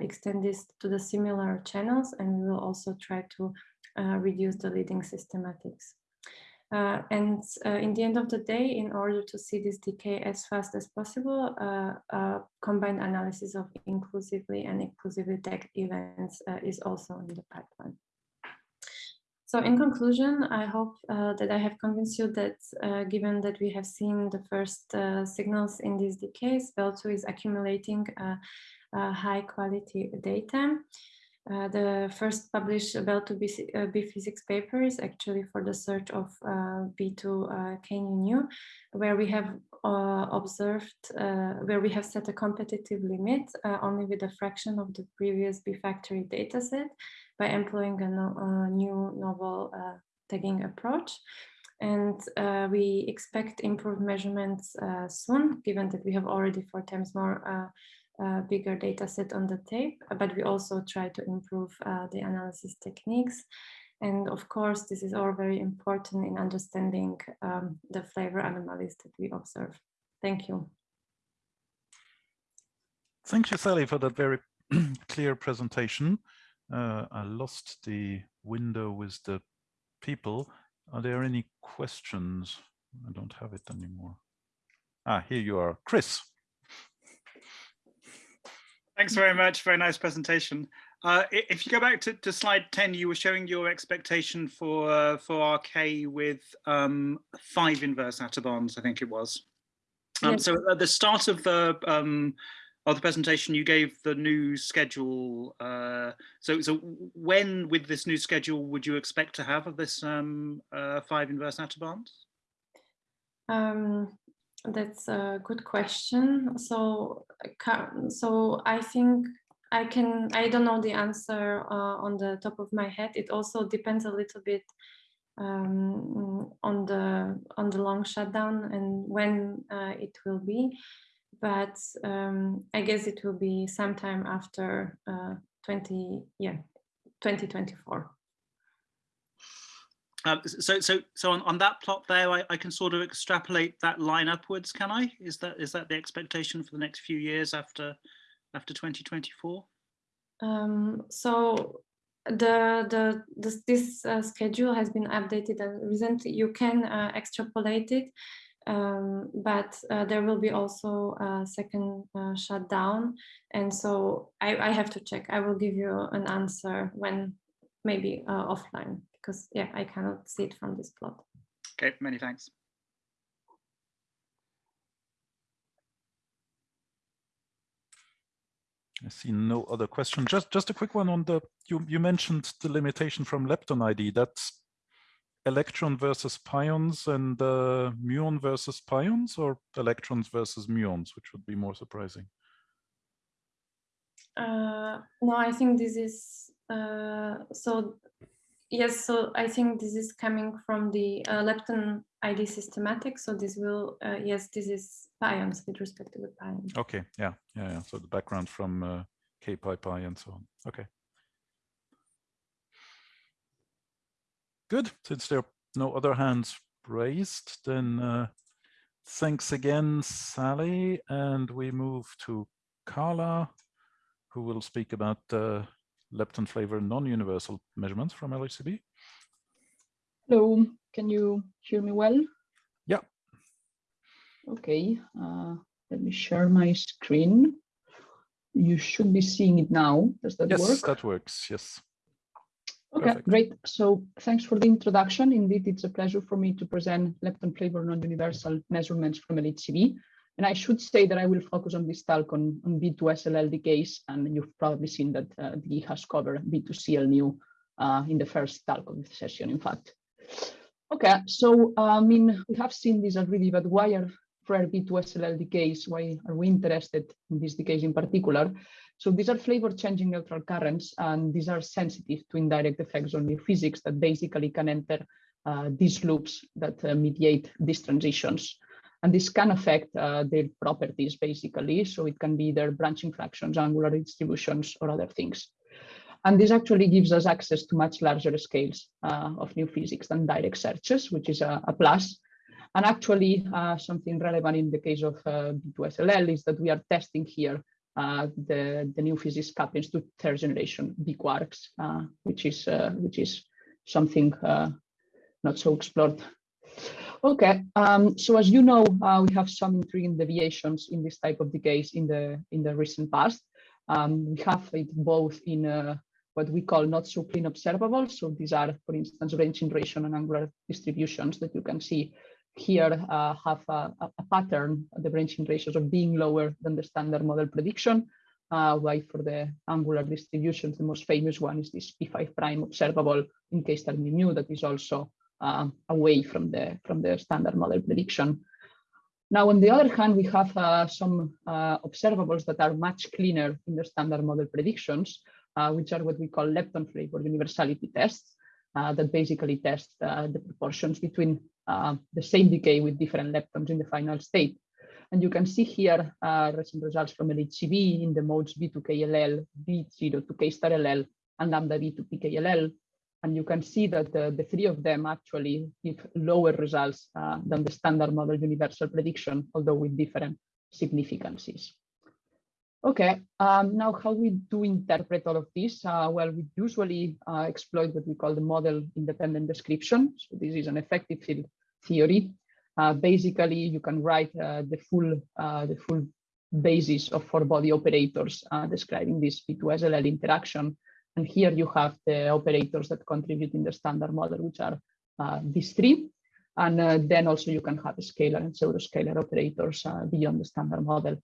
extend this to the similar channels and we will also try to reduce the leading systematics. Uh, and uh, in the end of the day, in order to see this decay as fast as possible, uh, combined analysis of inclusively and exclusively tagged events uh, is also in the pipeline. So in conclusion, I hope uh, that I have convinced you that uh, given that we have seen the first signals in these decays, Belle 2 is accumulating high quality data. Uh, the first published Belle 2 uh, B, physics paper is actually for the search of uh, B2 uh, KNU, where we have uh, observed, uh, where we have set a competitive limit only with a fraction of the previous B factory dataset by employing a, no, a new novel tagging approach. And we expect improved measurements soon, given that we have already four times more uh, bigger data set on the tape, but we also try to improve uh, the analysis techniques. And of course, this is all very important in understanding um, the flavor anomalies that we observe. Thank you. Thank you, Sally, for that very clear presentation. Uh, I lost the window with the people. Are there any questions? I don't have it anymore. Ah, here you are. Chris. Thanks very much. Very nice presentation. Uh, if you go back to, to, slide 10, you were showing your expectation for uh, for RK with um, five inverse attobarns, I think it was. Um, yes. So at the start of the um, of the presentation, you gave the new schedule. Uh, so so when with this new schedule would you expect to have of this um, uh, five inverse attobarns? That's a good question. So, so I think I can, I don't know the answer uh, on the top of my head. It also depends a little bit um, on the on the long shutdown and when uh, it will be. But um, I guess it will be sometime after uh, 20, yeah, 2024. Um, so, so, so on, on that plot there, I, I can sort of extrapolate that line upwards. Can I? Is that is that the expectation for the next few years after after 2024? Um, so the the this, this uh, schedule has been updated and recently. You can uh, extrapolate it, um, but uh, there will be also a second uh, shutdown, and so I, I have to check. I will give you an answer when maybe uh, offline because yeah, I cannot see it from this plot. Okay, many thanks. I see no other question. Just just a quick one on the you you mentioned the limitation from lepton ID. That's electron versus pions and uh, muon versus pions, or electrons versus muons, which would be more surprising. Uh, no, I think this is uh, so Yes, so I think this is coming from the uh, lepton ID systematic. So this will, uh, yes, this is pions with respect to the pion. Okay, yeah, yeah, yeah. So the background from uh, K-pi pi and so on. Okay. Good, since there are no other hands raised, then uh, thanks again, Sally. And we move to Carla, who will speak about lepton flavor non-universal measurements from LHCb. Hello, can you hear me well? Yeah. Okay, uh, let me share my screen. You should be seeing it now. Does that yes, work? Yes, that works, yes. Okay, Perfect. great. So thanks for the introduction. Indeed, it's a pleasure for me to present lepton flavor non-universal measurements from LHCb. And I should say that I will focus on this talk on, on B2SLL decays, and you've probably seen that uh, has covered B2CL uh, in the first talk of the session, in fact. Okay, so uh, I mean, we have seen this already, but why are rare B2SLL decays? Why are we interested in these decays in particular? So these are flavor changing neutral currents, and these are sensitive to indirect effects on new physics that basically can enter uh, these loops that uh, mediate these transitions. And this can affect uh, their properties basically. So it can be their branching fractions, angular distributions, or other things. And this actually gives us access to much larger scales uh, of new physics than direct searches, which is a, a plus. And actually, uh, something relevant in the case of uh, B2SLL is that we are testing here uh, the, the new physics couplings to third generation B quarks, uh, which is uh, which is something not so explored Okay, um, so as you know, uh, we have some intriguing deviations in this type of decays in the in the recent past. Um, we have it both in uh, what we call not so clean observables. So these are, for instance, branching ratio and angular distributions that you can see here uh, have a, a, pattern, the branching ratios of being lower than the standard model prediction. Uh, while for the angular distributions, the most famous one is this P5 prime observable in K star mu that is also uh, away from the from the standard model prediction. Now, on the other hand, we have uh, some uh, observables that are much cleaner in the standard model predictions, uh, which are what we call lepton flavor universality tests uh, that basically test uh, the proportions between the same decay with different leptons in the final state. And you can see here recent results from LHCb in the modes B2KLL, B0 to K star LL, and lambda B to PKLL, and you can see that the, the three of them actually give lower results uh, than the standard model universal prediction, although with different significances. Okay, um, now how we do interpret all of this? Uh, well, we usually uh, exploit what we call the model independent description. So this is an effective field theory. Uh, basically, you can write uh, the full uh, the full basis of four body operators describing this B2SLL interaction and here you have the operators that contribute in the standard model, which are uh, these three. And uh, then also you can have scalar and pseudo-scalar operators uh, beyond the standard model.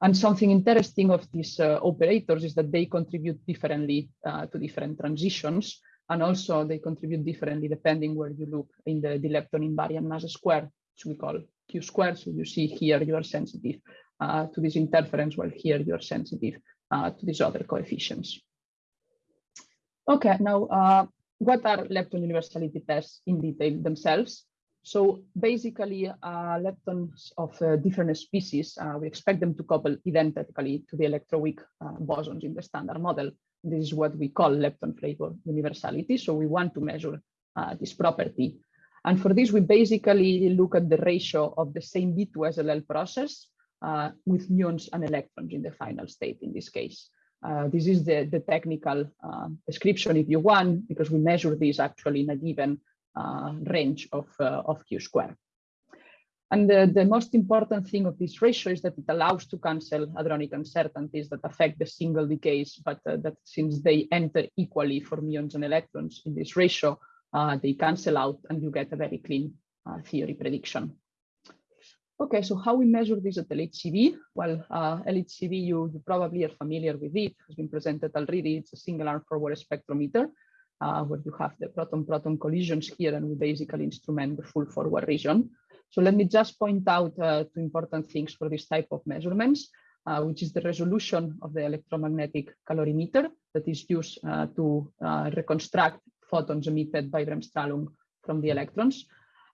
And something interesting of these uh, operators is that they contribute differently uh, to different transitions. And also they contribute differently depending where you look in the, the lepton invariant mass square, which we call Q square. So you see here you are sensitive uh, to this interference, while here you are sensitive to these other coefficients. Okay, now uh, what are lepton universality tests in detail themselves? So basically, uh, leptons of uh, different species, uh, we expect them to couple identically to the electroweak uh, bosons in the standard model. This is what we call lepton flavor universality. So we want to measure uh, this property. And for this, we basically look at the ratio of the same B2SLL process with muons and electrons in the final state in this case. Uh, this is the, the technical uh, description if you want, because we measure this actually in a given uh, range of, uh, of Q square. And the, the most important thing of this ratio is that it allows to cancel hadronic uncertainties that affect the single decays, but uh, that since they enter equally for muons and electrons in this ratio, they cancel out and you get a very clean theory prediction. Okay, so how we measure this at LHCb? Well, uh, LHCb, you, you, probably are familiar with it, has been presented already. It's a single arm forward spectrometer uh, where you have the proton-proton collisions here and we basically instrument the full forward region. So let me just point out uh, two important things for this type of measurements, uh, which is the resolution of the electromagnetic calorimeter that is used uh, to uh, reconstruct photons emitted by bremsstrahlung from the electrons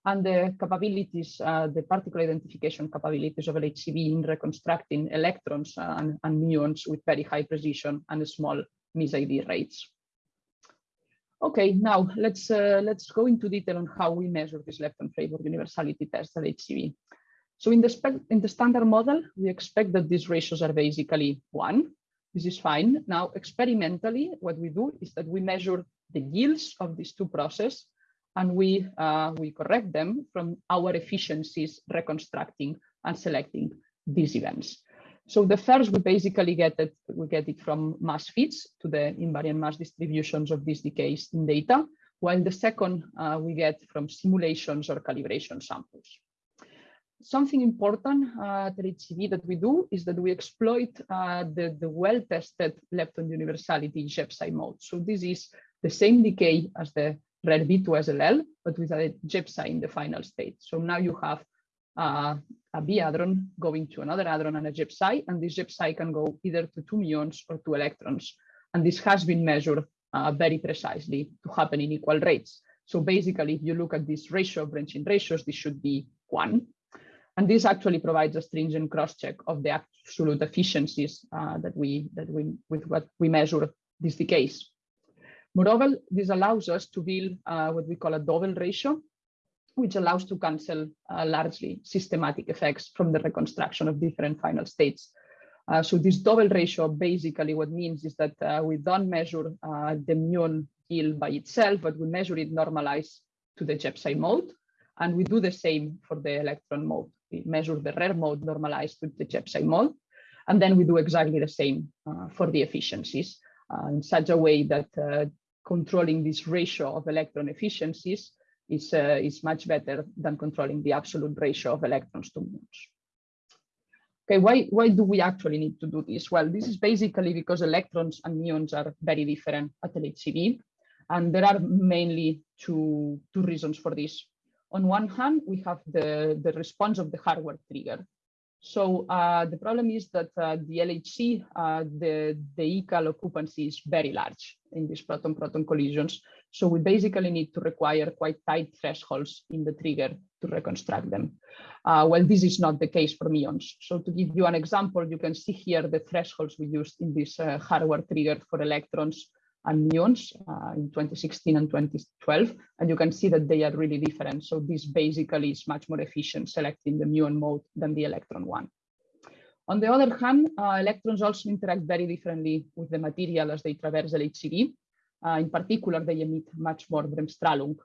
and the capabilities, uh, the particle identification capabilities of LHCb in reconstructing electrons and, and muons with very high precision and small mis-ID rates. Okay, now let's uh, let's go into detail on how we measure this lepton flavor universality test at HCV. So in the in the standard model, we expect that these ratios are basically one. This is fine. Now, experimentally, what we do is that we measure the yields of these two processes and we, uh, we correct them from our efficiencies reconstructing and selecting these events. So the first, we basically get it, we get it from mass fits to the invariant mass distributions of these decays in data, while the second uh, we get from simulations or calibration samples. Something important uh, at HCV that we do is that we exploit uh, the, the well-tested lepton universality J/psi mode. So this is the same decay as the red B2SLL, but with a J/psi in the final state. So now you have uh, a B hadron going to another hadron and a J/psi, and this J/psi can go either to two muons or two electrons. And this has been measured uh, very precisely to happen in equal rates. So basically, if you look at this ratio of branching ratios, this should be one. And this actually provides a stringent cross-check of the absolute efficiencies uh, that we that we with what we measure this decays. Moreover, this allows us to build uh, what we call a double ratio, which allows to cancel uh, largely systematic effects from the reconstruction of different final states. Uh, so this double ratio basically what means is that uh, we don't measure uh, the muon yield by itself, but we measure it normalized to the J/psi mode. And we do the same for the electron mode. We measure the rare mode normalized with the J/psi mode. And then we do exactly the same uh, for the efficiencies uh, in such a way that controlling this ratio of electron efficiencies is, uh, is much better than controlling the absolute ratio of electrons to muons. Okay, why, why do we actually need to do this? Well, this is basically because electrons and muons are very different at LHCb. And there are mainly two, two reasons for this. On one hand, we have the, the response of the hardware trigger. So uh, the problem is that uh, the LHC, uh, the, the ECAL occupancy is very large in these proton-proton collisions. So we basically need to require quite tight thresholds in the trigger to reconstruct them. Uh, well, this is not the case for muons. So to give you an example, you can see here the thresholds we used in this uh, hardware trigger for electrons muons uh, in 2016 and 2012, and you can see that they are really different. So this basically is much more efficient selecting the muon mode than the electron one. On the other hand, uh, electrons also interact very differently with the material as they traverse LHCb. Uh, in particular, they emit much more bremsstrahlung.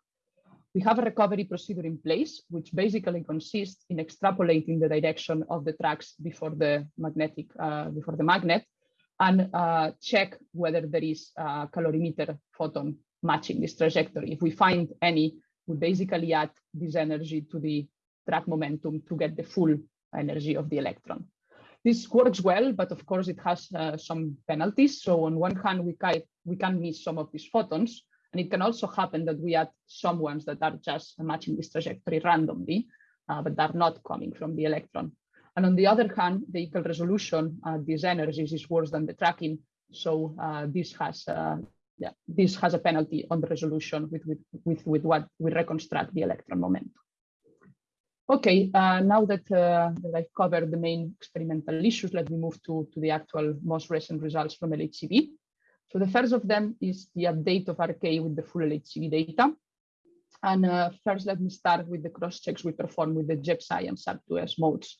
We have a recovery procedure in place, which basically consists in extrapolating the direction of the tracks before the magnetic, uh, before the magnet, and uh, check whether there is a calorimeter photon matching this trajectory. If we find any, we basically add this energy to the track momentum to get the full energy of the electron. This works well, but of course it has uh, some penalties. So on one hand, we can, we can miss some of these photons, and it can also happen that we add some ones that are just matching this trajectory randomly, uh, but are not coming from the electron. And on the other hand, the ECAL resolution at uh, these energies is worse than the tracking. So uh, this has uh, yeah, this has a penalty on the resolution with, with, with, with what we reconstruct the electron momentum. Okay, uh, now that, uh, that, I've covered the main experimental issues, let me move to, to the actual most recent results from LHCb. So the first of them is the update of RK with the full LHCb data. And uh, first, let me start with the cross checks we perform with the J/psi and SAP2S modes.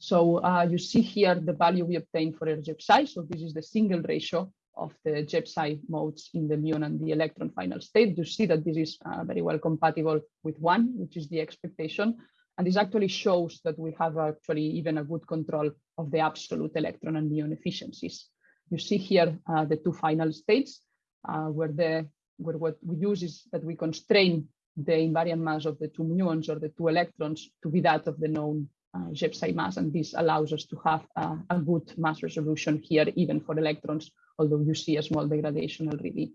So uh, you see here the value we obtained for RJ/psi. So this is the single ratio of the J/psi modes in the muon and the electron final state. You see that this is uh, very well compatible with one, which is the expectation. And this actually shows that we have actually even a good control of the absolute electron and muon efficiencies. You see here uh, the two final states uh, where the where what we use is that we constrain the invariant mass of the two muons or the two electrons to be that of the known uh, mass, and this allows us to have uh, a good mass resolution here, even for electrons, although you see a small degradation already.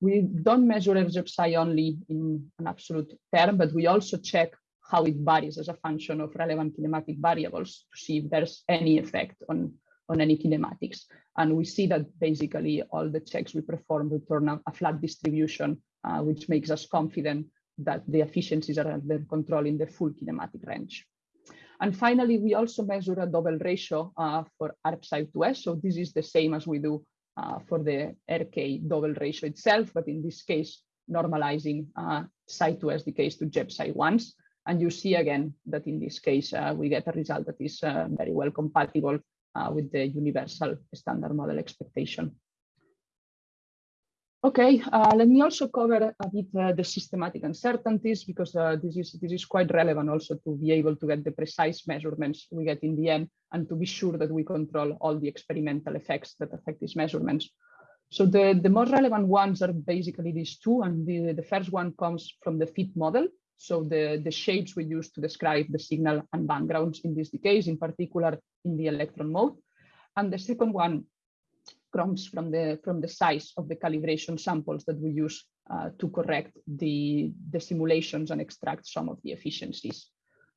We don't measure J/psi only in an absolute term, but we also check how it varies as a function of relevant kinematic variables to see if there's any effect on, on any kinematics. And we see that basically all the checks we perform return a, a flat distribution, uh, which makes us confident that the efficiencies are under control in the full kinematic range. And finally, we also measure a double ratio uh, for ARP-Psi2S. So this is the same as we do uh, for the RK double ratio itself, but in this case, normalizing uh, Psi2S decays to JEP Psi1s. And you see again that in this case, uh, we get a result that is uh, very well compatible uh, with the universal standard model expectation. Okay, uh, let me also cover a bit uh, the systematic uncertainties because uh, this is this is quite relevant also to be able to get the precise measurements we get in the end and to be sure that we control all the experimental effects that affect these measurements. So the, the most relevant ones are basically these two, and the, the first one comes from the fit model. So the, the shapes we use to describe the signal and backgrounds in this case, in particular in the electron mode. And the second one comes from the from the size of the calibration samples that we use uh, to correct the the simulations and extract some of the efficiencies.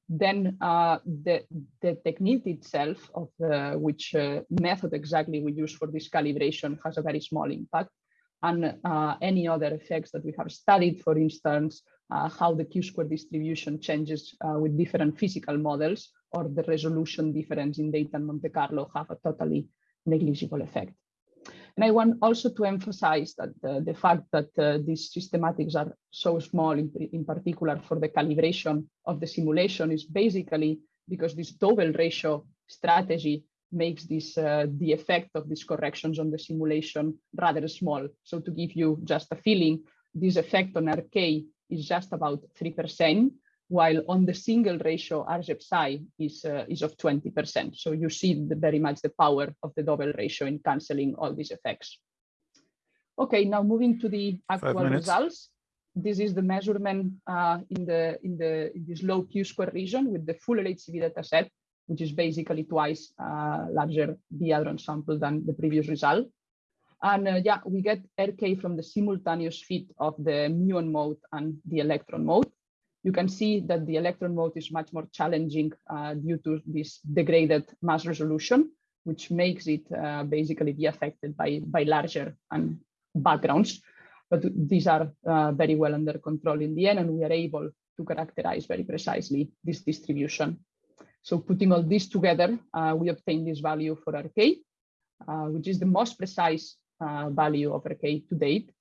Then uh, the the technique itself of uh, which uh, method exactly we use for this calibration has a very small impact, and uh, any other effects that we have studied, for instance, how the q-square distribution changes with different physical models or the resolution difference in data in Monte Carlo have a totally negligible effect. And I want also to emphasize that uh, the fact that uh, these systematics are so small, in, in particular for the calibration of the simulation, is basically because this double ratio strategy makes this uh, the effect of these corrections on the simulation rather small. So to give you just a feeling, this effect on RK is just about 3%, while on the single ratio, RJ/psi is, uh, is of 20%. So you see the, very much the power of the double ratio in canceling all these effects. Okay, now moving to the actual results. This is the measurement uh, in the in the in this low Q square region with the full LHCb data set, which is basically twice uh, larger hadron sample than the previous result. And uh, yeah, we get RK from the simultaneous fit of the muon mode and the electron mode. You can see that the electron mode is much more challenging uh, due to this degraded mass resolution, which makes it uh, basically be affected by, by larger and backgrounds. But these are uh, very well under control in the end, and we are able to characterize very precisely this distribution. So putting all this together, uh, we obtain this value for RK, uh, which is the most precise uh, value of RK to date.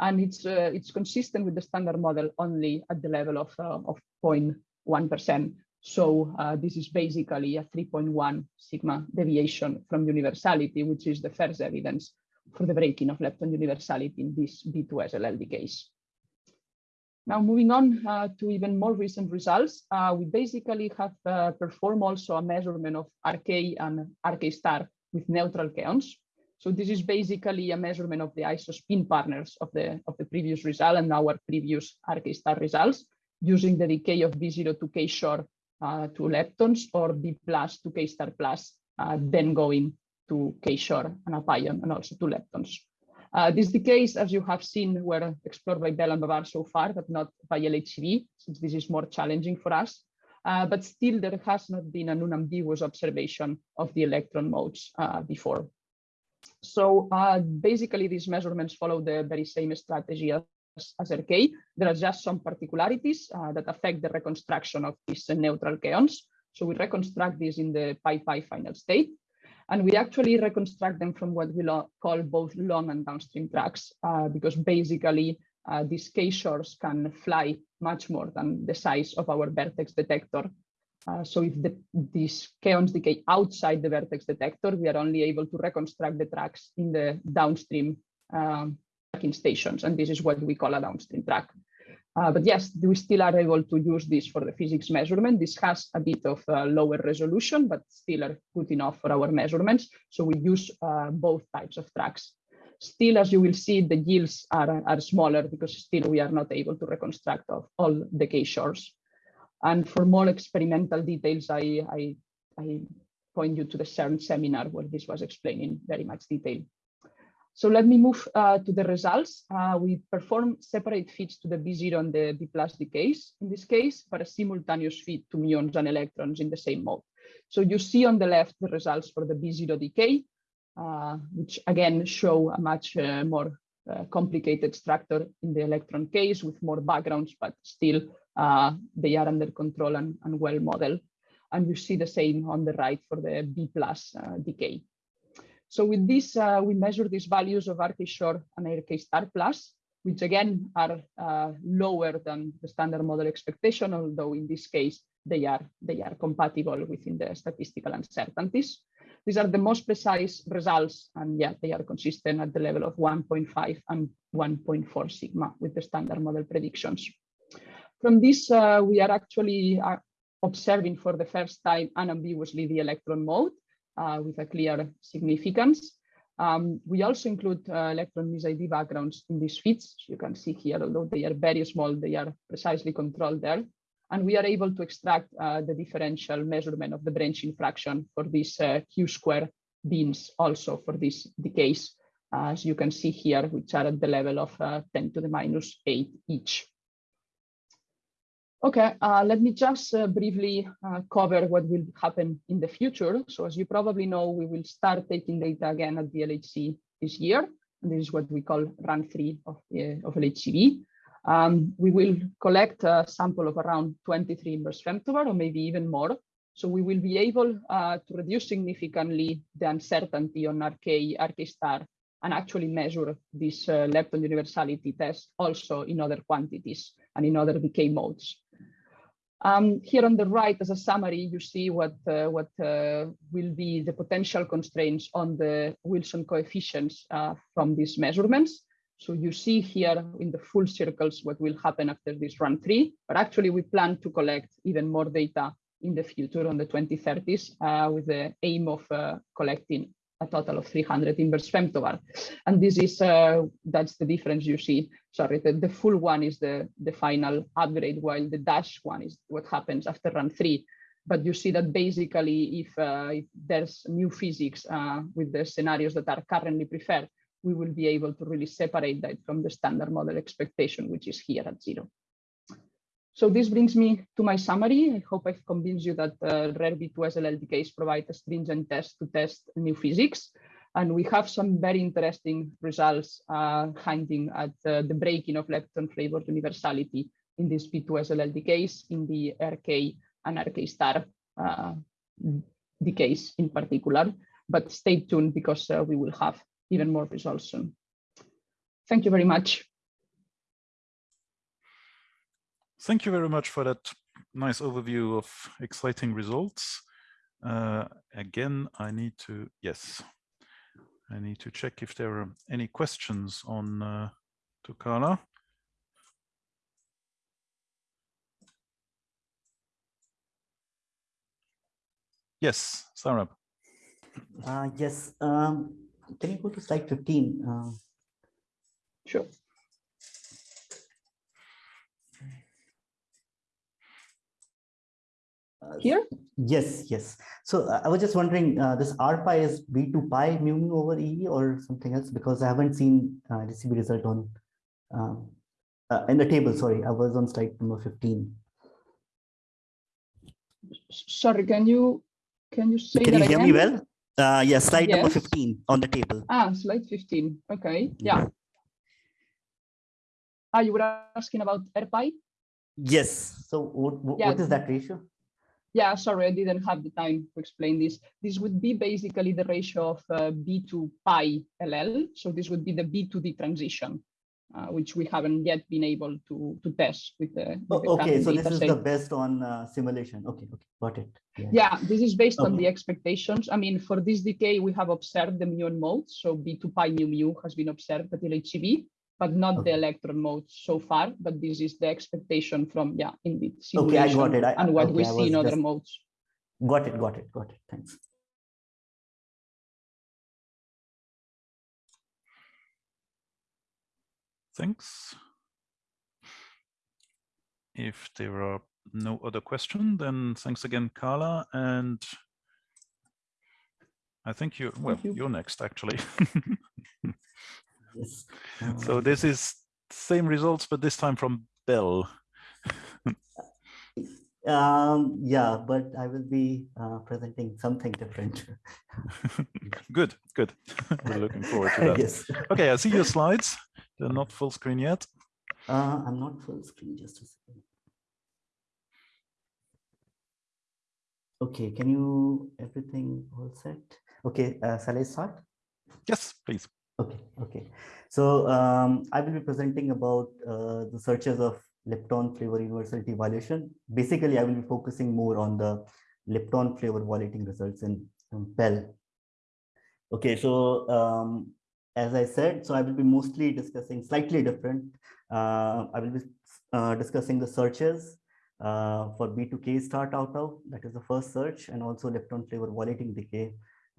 And it's, uh, it's consistent with the standard model only at the level of, uh, of 0.1%. So this is basically a 3.1 sigma deviation from universality, which is the first evidence for the breaking of lepton universality in this B2SLLD case. Now moving on uh, to even more recent results, uh, we basically have uh, performed also a measurement of RK and RK star with neutral kaons. So this is basically a measurement of the isospin partners of the, of the previous result and our previous RK star results using the decay of B0 to K short uh, to leptons or B plus to K star plus, uh, then going to K-short and Apion and also to leptons. Uh, these decays, as you have seen, were explored by Belle and BaBar so far, but not by LHCb, since this is more challenging for us. Uh, but still, there has not been an unambiguous observation of the electron modes uh, before. So uh, basically, these measurements follow the very same strategy as, as RK. There are just some particularities uh, that affect the reconstruction of these neutral kaons. So we reconstruct this in the pi pi final state. And we actually reconstruct them from what we call both long and downstream tracks, uh, because basically uh, these K-shorts can fly much more than the size of our vertex detector. Uh, so if the, these kaons decay outside the vertex detector, we are only able to reconstruct the tracks in the downstream um, tracking stations. And this is what we call a downstream track. Uh, but yes, we still are able to use this for the physics measurement. This has a bit of uh, lower resolution, but still are good enough for our measurements. So we use uh, both types of tracks. Still, as you will see, the yields are, are smaller because still we are not able to reconstruct of all the K-shorts. And for more experimental details, I, I, I point you to the CERN seminar where this was explained in very much detail. So let me move uh, to the results. Uh, we perform separate fits to the B0 and the B plus decays in this case, but a simultaneous fit to muons and electrons in the same mode. So you see on the left the results for the B0 decay, uh, which again show a much uh, more uh, complicated structure in the electron case with more backgrounds, but still uh, they are under control and, and well modeled. And you see the same on the right for the B plus decay. So with this, uh, we measure these values of RK short and RK star plus, which again are uh, lower than the standard model expectation, although in this case, they are, they are compatible within the statistical uncertainties. These are the most precise results, and yeah, they are consistent at the level of 1.5 and 1.4 sigma with the standard model predictions. From this, uh, we are actually uh, observing for the first time unambiguously the electron mode, uh, with a clear significance. Um, we also include uh, electron mis-ID backgrounds in these fits. You can see here, although they are very small, they are precisely controlled there. And we are able to extract uh, the differential measurement of the branching fraction for these uh, Q square beams also for these decays, as you can see here, which are at the level of uh, 10 to the minus 8 each. Okay, uh, let me just uh, briefly uh, cover what will happen in the future. So as you probably know, we will start taking data again at the LHC this year. And this is what we call run three of, uh, of LHCb. Um, we will collect a sample of around 23 inverse femtobarn or maybe even more. So we will be able uh, to reduce significantly the uncertainty on RK, RK star, and actually measure this uh, lepton universality test also in other quantities and in other decay modes. Um, here on the right, as a summary, you see what, uh, what uh, will be the potential constraints on the Wilson coefficients uh, from these measurements. So you see here in the full circles what will happen after this run three, but actually we plan to collect even more data in the future on the 2030s uh, with the aim of uh, collecting a total of 300 inverse femtobarn. And this is, uh, that's the difference you see. Sorry, the, the full one is the, the final upgrade, while the dash one is what happens after run three. But you see that basically if, uh, if there's new physics uh, with the scenarios that are currently preferred, we will be able to really separate that from the standard model expectation, which is here at zero. So this brings me to my summary. I hope I've convinced you that uh, rare B2SLL decays provide a stringent test to test new physics. And we have some very interesting results uh, hinting at uh, the breaking of lepton flavored universality in these B2SLL decays in the RK and RK star uh, decays in particular. But stay tuned because uh, we will have even more results soon. Thank you very much. Thank you very much for that nice overview of exciting results. Uh, again, I need to, yes, I need to check if there are any questions on uh, to Carla. Yes, Sarah. Uh, yes, um, can you go to slide 15? Uh, sure. Here? Yes, yes. So uh, I was just wondering, uh, this R pi is B2 pi mu mu over E or something else because I haven't seen uh, DCB result on um, uh, in the table. Sorry, I was on slide number 15. Sorry, can you can you say Can that you hear again? me well? Uh, yes, slide number 15 on the table. Ah, slide 15. Okay, yeah. Ah, you were asking about RPI? Yes. So what, what, Yeah. what is that ratio? Yeah, sorry, I didn't have the time to explain this. This would be basically the ratio of uh, B to pi LL. So this would be the B to D transition, uh, which we haven't yet been able to, to test with the, with Oh, okay, current so this is set. the best on uh, simulation. Okay, okay, got it. Yeah, this is based on the expectations. I mean, for this decay, we have observed the muon modes. So B to pi mu mu has been observed at LHCb, but not the electron modes so far. But this is the expectation from, yeah, indeed, Okay, I got it. I- and what we okay, I see in other just- modes. Got it, got it, got it. Thanks. Thanks. If there are no other questions, then thanks again, Carla. And I think you, well, you. you're next, actually. Yes. so this is same results, but this time from Belle. Um, yeah, but I will be uh, presenting something different. good, good. We're looking forward to that. yes. Okay, I see your slides. They're not full screen yet. Uh, I'm not full screen, just a second. Okay, can you, everything all set? Okay, uh, shall I start? Yes, please. Okay, okay. So um, I will be presenting about uh, the searches of lepton flavor universality violation. Basically, I will be focusing more on the lepton flavor violating results in, in. Okay, so um, as I said, so I will be mostly discussing slightly different. Uh, I will be uh, discussing the searches uh, for B2K start out of, that is the first search, and also lepton flavor violating decay,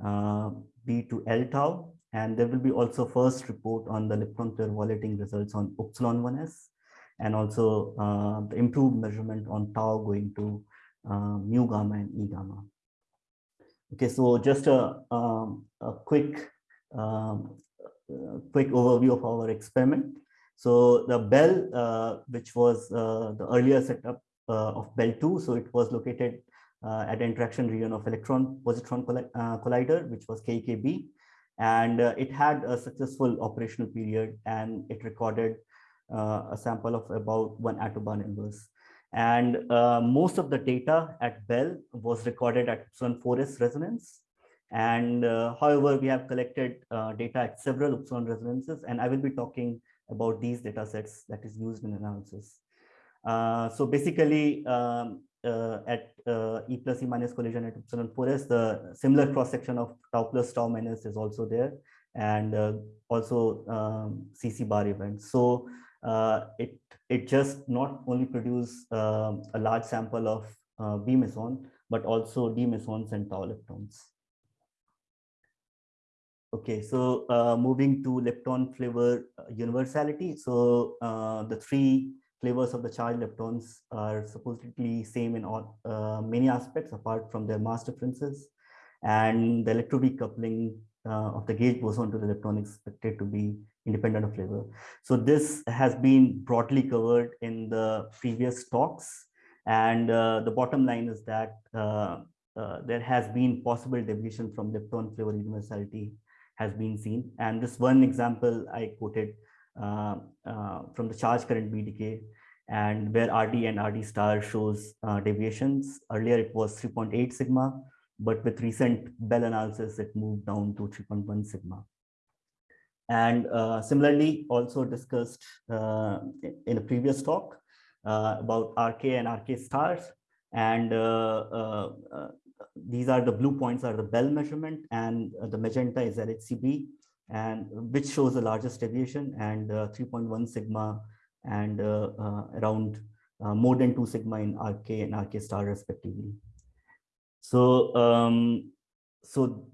uh, B2L tau, and there will be also first report on the lepton flavor violating results on Upsilon 1s, and also uh, the improved measurement on tau going to uh, mu gamma and e gamma. Okay, so just a, um, a quick, um, uh, quick overview of our experiment. So the Belle, uh, which was uh, the earlier setup uh, of Belle 2, so it was located uh, at the interaction region of electron positron colli uh, collider, which was KEKB, and uh, it had a successful operational period, and it recorded uh, a sample of about one attobarn inverse. And uh, most of the data at Belle was recorded at Upsilon 4s resonance. And uh, however, we have collected uh, data at several Upsilon resonances, and I will be talking about these data sets that is used in analysis. Uh, so basically, um, at uh, E plus E minus collision at Upsilon 4s, the similar cross section of tau plus tau minus is also there. and uh, also um, CC bar events. So uh, it it just not only produce um, a large sample of uh, B meson, but also D mesons and tau leptons. Okay, so uh, moving to lepton flavor uh, universality. So uh, the three flavors of the charged leptons are supposedly same in all, uh, many aspects apart from their mass differences. And the electroweak coupling uh, of the gauge boson to the lepton is expected to be independent of flavor. So this has been broadly covered in the previous talks. And uh, the bottom line is that uh, uh, there has been possible deviation from lepton flavor universality has been seen. And this one example I quoted from the charge current BDK and where RD and RD star shows uh, deviations. Earlier it was 3.8 sigma, but with recent Belle analysis, it moved down to 3.1 sigma. And uh, similarly, also discussed uh, in a previous talk uh, about RK and RK stars. And these are the blue points are the Belle measurement and the magenta is LHCb and which shows the largest deviation and 3.1 sigma and around more than 2 sigma in RK and RK star respectively. So, um, so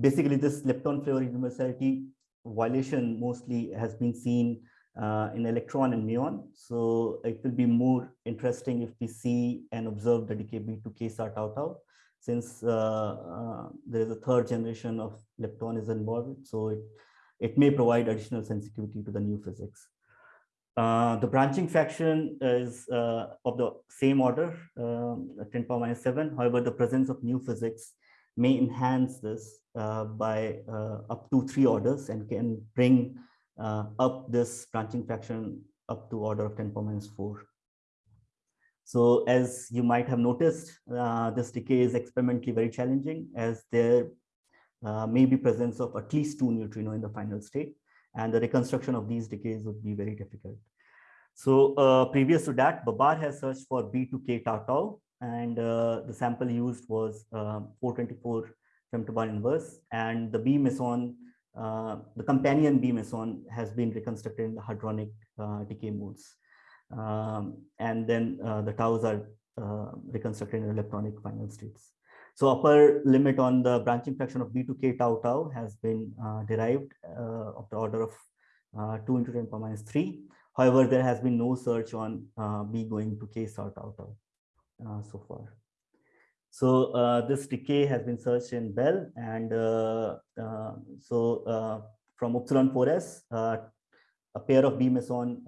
basically this lepton flavor universality violation mostly has been seen uh, in electron and muon. So it will be more interesting if we see and observe the decay B to K star tau tau, since uh, uh, there is a third generation of lepton is involved. So it, it may provide additional sensitivity to the new physics. Uh, the branching fraction is uh, of the same order, um, 10 power minus 7. However, the presence of new physics may enhance this uh, by uh, up to three orders and can bring up this branching fraction up to order of 10 power minus 4. So as you might have noticed, uh, this decay is experimentally very challenging as there may be presence of at least two neutrino in the final state and the reconstruction of these decays would be very difficult. So uh, previous to that, Babar has searched for B2K tau tau, and uh, the sample used was uh, 424 femtobarn inverse, and the B meson, uh, the companion B meson has been reconstructed in the hadronic uh, decay modes. Um, and then uh, the taus are reconstructed in electronic final states. So upper limit on the branching fraction of B2K tau tau has been uh, derived uh, of the order of uh, 2 into 10 power minus 3. However, there has been no search on uh, B going to K star tau tau uh, so far. So uh, this decay has been searched in Belle and so from Upsilon 4s, a pair of B meson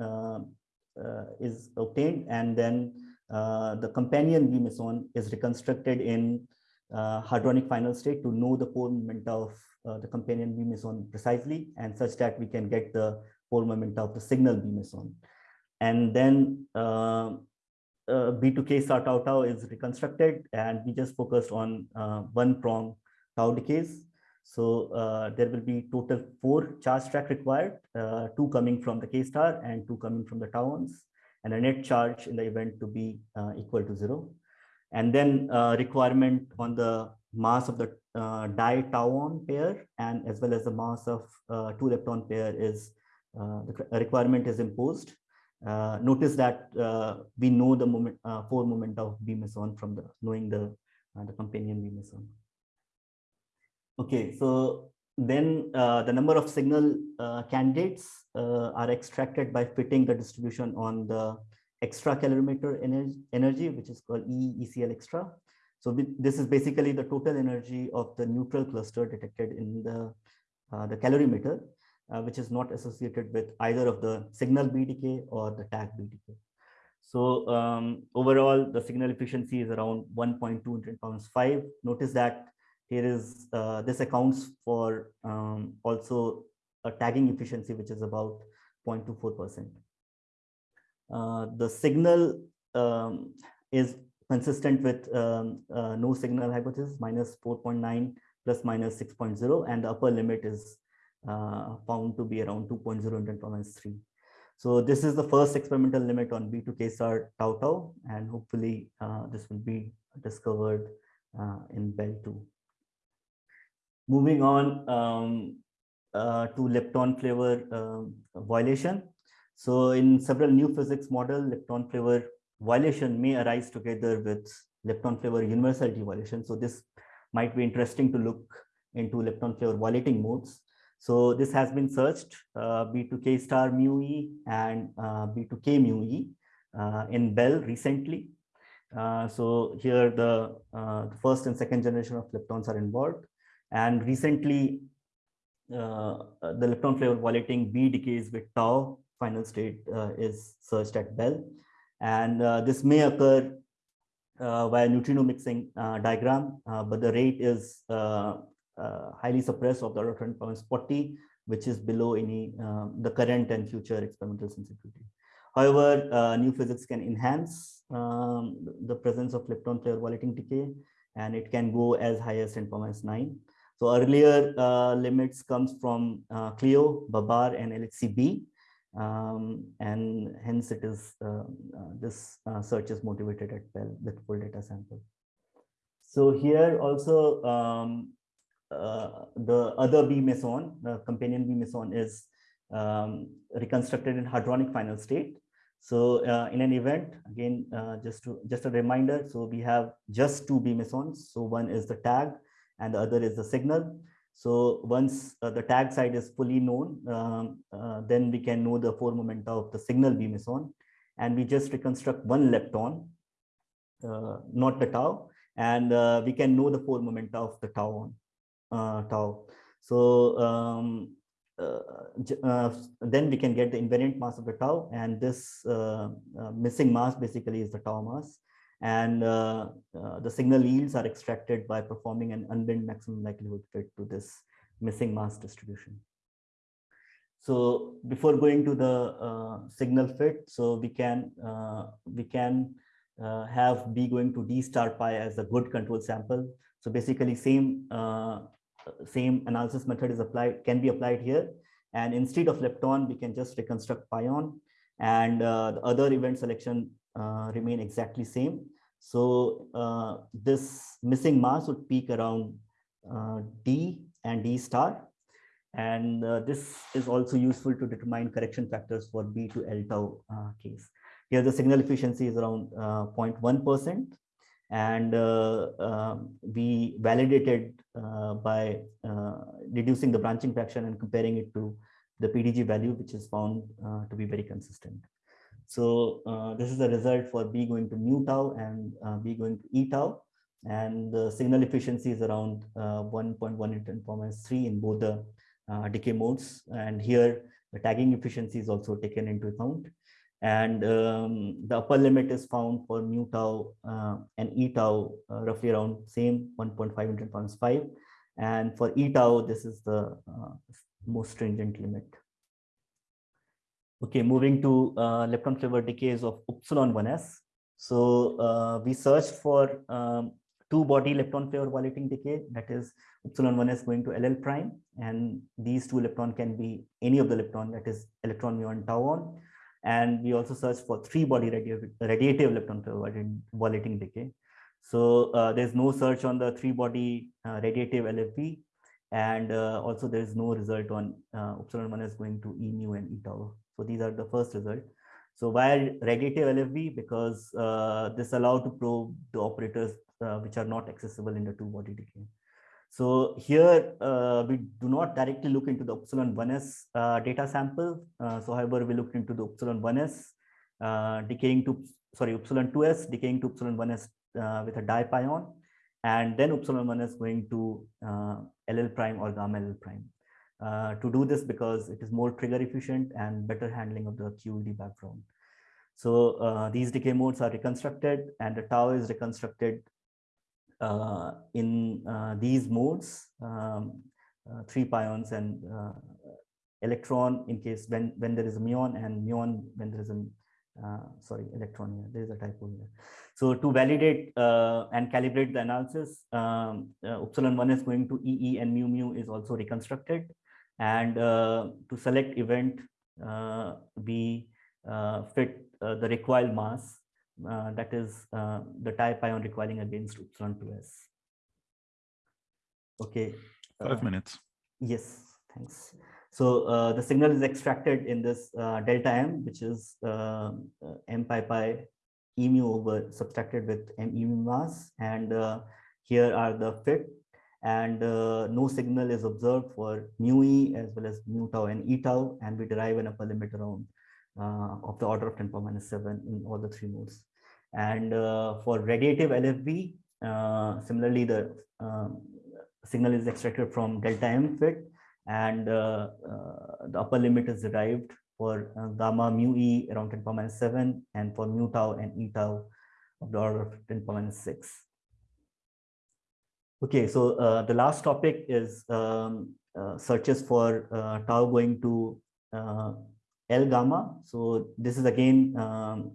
is obtained and then the companion meson is reconstructed in uh, hadronic final state to know the pore moment of uh, the companion meson precisely and such that we can get the pore moment of the signal meson. And then uh, uh, B2K star tau tau is reconstructed and we just focused on uh, one prong tau decays. So uh, there will be total four charge track required, uh, two coming from the K star and two coming from the tauons and a net charge in the event to be uh, equal to zero and then uh, requirement on the mass of the uh, tauon pair and as well as the mass of uh, two lepton pair is uh, the requirement is imposed. Notice that we know the moment four moment of B meson from the knowing the the companion B meson. Okay, so then the number of signal candidates are extracted by fitting the distribution on the extra calorimeter energy, energy which is called EECL extra. So this is basically the total energy of the neutral cluster detected in the, uh, the calorimeter, uh, which is not associated with either of the signal BDK or the tag BDK. So um, overall, the signal efficiency is around 1.2 10 5. Notice that here is, uh, this accounts for um, also a tagging efficiency, which is about 0.24%. Uh, the signal um, is consistent with um, uh, no signal hypothesis minus 4.9 plus minus 6.0 and the upper limit is uh, found to be around 2.0 and 10 minus 3. So this is the first experimental limit on B2K star tau tau and hopefully uh, this will be discovered uh, in Belle 2. Moving on, um, to lepton flavor um, violation. So in several new physics model, lepton flavor violation may arise together with lepton flavor universality violation. So this might be interesting to look into lepton flavor violating modes. So this has been searched uh, B2K star mu E and uh, B2K mu E uh, in Belle recently. Uh, so here the, uh, the, first and second generation of leptons are involved. And recently uh, the lepton flavor violating B decays with tau final state is searched at Belle. And this may occur via neutrino mixing diagram, but the rate is uh, highly suppressed of the order 10 power 40, which is below any uh, the current and future experimental sensitivity. However, uh, new physics can enhance um, the presence of lepton flavor violating decay, and it can go as high as 10 power 9. So earlier uh, limits comes from uh, CLEO, Babar, and LHCb, um, and hence it is uh, this search is motivated at Belle with full data sample. So here also um, uh, the other B meson, the companion B meson is um, reconstructed in hadronic final state. So uh, in an event, again, uh, just to just a reminder, so we have just two B mesons. So one is the tag and the other is the signal. So once uh, the tag side is fully known, um, uh, then we can know the four momenta of the signal B meson. And we just reconstruct one lepton, uh, not the tau, and we can know the four momenta of the tau uh, tau. So um, uh, uh, then we can get the invariant mass of the tau and this missing mass basically is the tau mass and uh, uh, the signal yields are extracted by performing an unbinned maximum likelihood fit to this missing mass distribution. So before going to the uh, signal fit, so we can we can have B going to D star pi as a good control sample. So basically same same analysis method is applied, can be applied here. And instead of lepton, we can just reconstruct pion and uh, the other event selection uh, remain exactly same. So uh, this missing mass would peak around uh, D and D star. And uh, this is also useful to determine correction factors for B to L tau uh, case. Here the signal efficiency is around 0.1% and um, we validated by reducing the branching fraction and comparing it to the PDG value, which is found to be very consistent. So this is the result for B going to mu tau and B going to E tau. And the signal efficiency is around uh, 1.1 into 10 minus 3 in both the uh, decay modes. And here the tagging efficiency is also taken into account. And um, the upper limit is found for mu tau uh, and e tau uh, roughly around same 1.5 into 10 5 and for e tau this is the uh, most stringent limit okay moving to uh, lepton flavor decays of Upsilon 1s so uh, we searched for um, two body lepton flavor violating decay that is Upsilon 1s going to ll prime and these two lepton can be any of the lepton that is electron muon tau on and we also search for three body radiative, radiative lepton flavor violating decay. So uh, there's no search on the three body uh, radiative LFV, And uh, also there is no result on uh, Upsilon 1 is going to E mu and E tau. So these are the first result. So why radiative LFV? Because uh, this allow to probe the operators uh, which are not accessible in the two body decay. So here uh, we do not directly look into the Upsilon 1s uh, data sample. Uh, so however, we looked into the Upsilon 1s uh, decaying to, sorry, Upsilon 2s decaying to Upsilon 1s uh, with a dipion. And then Upsilon 1s going to LL prime or gamma LL prime. To do this because it is more trigger efficient and better handling of the QED background. So these decay modes are reconstructed and the tau is reconstructed uh, in uh, these modes, um, uh, three pions and electron in case when when there is a muon and muon when there is a uh, sorry electron here. There is a typo here. So to validate uh, and calibrate the analysis um, uh, Upsilon 1 is going to ee and mu mu is also reconstructed and to select event we fit the recoil mass uh, that is uh, the dipion recoiling against Upsilon 2s. Okay. Five uh, minutes. Yes, thanks. So uh, the signal is extracted in this uh, delta m, which is uh, m pi pi e mu over subtracted with m e mu mass. And here are the fit and uh, no signal is observed for mu e as well as mu tau and e tau and we derive an upper limit around uh, of the order of 10 power minus 7 in all the three modes. And uh, for radiative lfv uh, similarly the um, signal is extracted from delta m fit and uh, uh, the upper limit is derived for gamma mu e around 10 power minus 7 and for mu tau and e tau of the order of 10 power minus 6 Okay, so uh, the last topic is um, uh, searches for uh, tau going to uh, L gamma. So this is again um,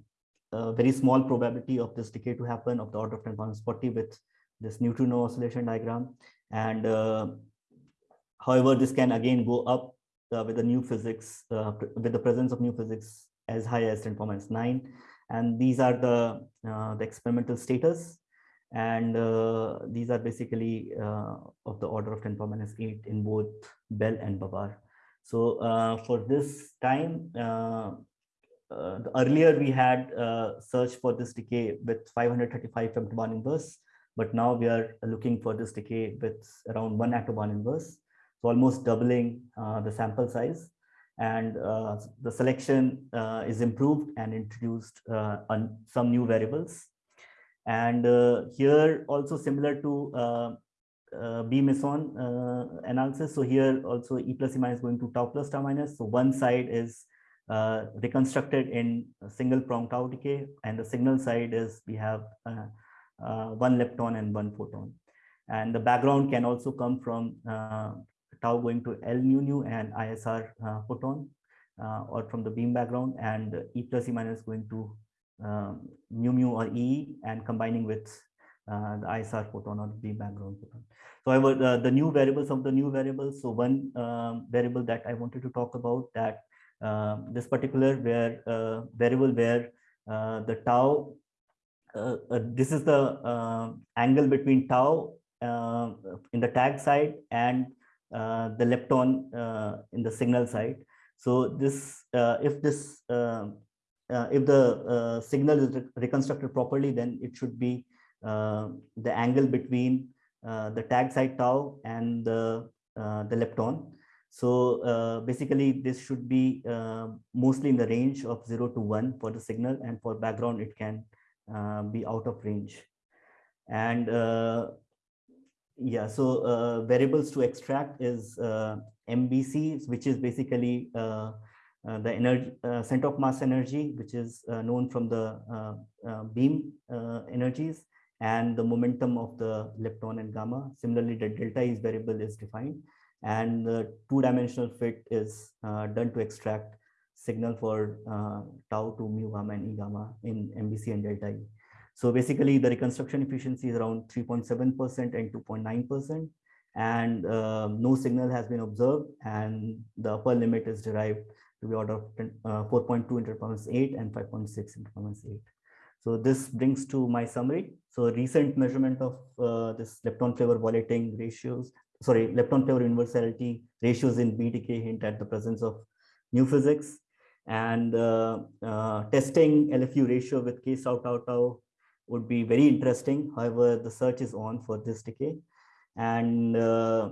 a very small probability of this decay to happen of the order of 10 power 40 with this neutrino oscillation diagram. And uh, however, this can again go up uh, with the new physics, with the presence of new physics as high as 10 power 9. And these are the, the experimental status and uh, these are basically uh, of the order of 10 power minus 8 in both Belle and Babar. So uh, for this time, uh, uh, earlier we had uh, searched for this decay with 535 femtobarn inverse, but now we are looking for this decay with around one attobarn inverse. So almost doubling the sample size and the selection is improved and introduced on some new variables and uh, here also similar to uh, uh, B meson uh, analysis. So here also E plus E minus going to tau plus tau minus. So one side is uh, reconstructed in single prong tau decay and the signal side is we have uh, one lepton and one photon. And the background can also come from tau going to L nu nu and ISR photon or from the beam background and E plus E minus going to um, mu mu or E and combining with uh, the ISR photon or the background photon. So however, the, the new variables of the new variables. So one um, variable that I wanted to talk about that uh, this particular where uh, variable where uh, the tau, uh, uh, this is the angle between tau in the tag side and the lepton in the signal side. So this, if this uh, if the uh, signal is re reconstructed properly, then it should be uh, the angle between the tag side tau and the, the lepton. So basically, this should be mostly in the range of 0 to 1 for the signal, and for background, it can be out of range. And yeah, so uh, variables to extract is uh, MBC, which is basically uh, uh, the energy uh, center of mass energy, which is uh, known from the beam energies and the momentum of the lepton and gamma. Similarly, the delta is variable is defined and the two-dimensional fit is done to extract signal for tau to mu gamma and e gamma in MBC and delta E. So basically the reconstruction efficiency is around 3.7% and 2.9% and uh, no signal has been observed and the upper limit is derived to be order of uh, 4.2 into power 8 and 5.6 into power 8. So this brings to my summary. So recent measurement of uh, this lepton flavor volating ratios, sorry, lepton flavor universality ratios in BDK hint at the presence of new physics and uh, uh, testing LFU ratio with K tau tau tau would be very interesting. However, the search is on for this decay. And uh,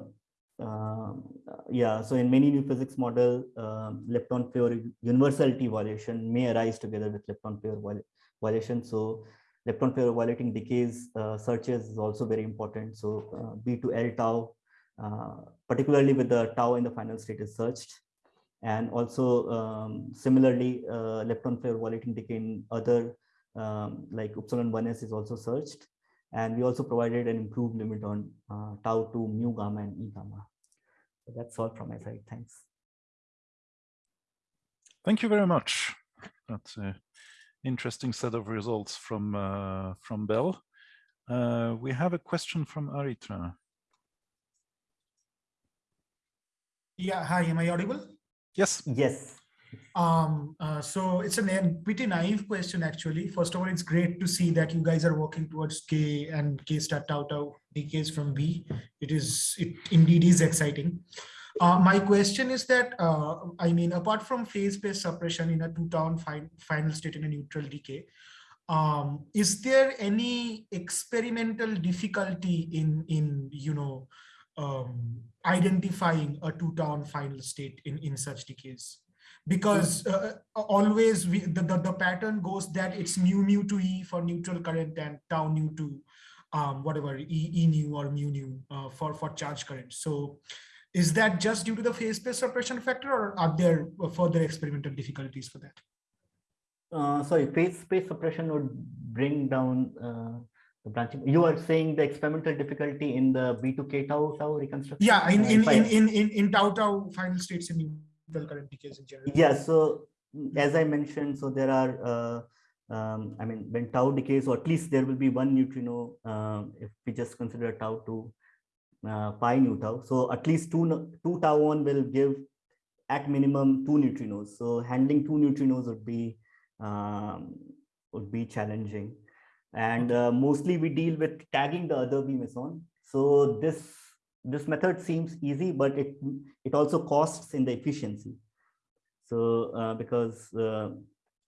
um, yeah, so in many new physics model, um, lepton flavor universality violation may arise together with lepton flavor violation. So lepton flavor violating decays uh, searches is also very important. So uh, B to L tau, uh, particularly with the tau in the final state is searched. And also um, similarly, uh, lepton flavor violating decay in other um, like Upsilon 1s is also searched. And we also provided an improved limit on uh, tau to mu gamma and e gamma. So that's all from my side. Thanks. Thank you very much. That's an interesting set of results from uh, from Belle. Uh, we have a question from Aritra. Yeah, hi, am I audible? Yes. Yes. Um, uh, so it's a pretty naive question, actually. First of all, it's great to see that you guys are working towards K and K star tau tau decays from B. It is, it indeed is exciting. Uh, my question is that, uh, I mean, apart from phase-space suppression in a two-town fi final state in a neutral decay, um, is there any experimental difficulty in, in you know, um, identifying a two-town final state in, in such decays? Because uh, always we, the, the, the pattern goes that it's mu mu to E for neutral current and tau nu to um, whatever e, e nu or mu nu uh, for, for charge current. So is that just due to the phase space suppression factor or are there further experimental difficulties for that? Uh, sorry, phase space suppression would bring down uh, the branching. You are saying the experimental difficulty in the B2K tau tau reconstruction? Yeah, in, in, in, in, in, in tau tau final states in neutral current decays in general. Yeah, so as I mentioned, so there are uh, um, I mean, when tau decays, or at least there will be one neutrino uh, if we just consider tau to uh, pi nu tau. So at least two, two tau one will give at minimum two neutrinos. So handling two neutrinos would be um, would be challenging. And uh, mostly we deal with tagging the other B meson. So this this method seems easy, but it it also costs in the efficiency. So uh, because uh,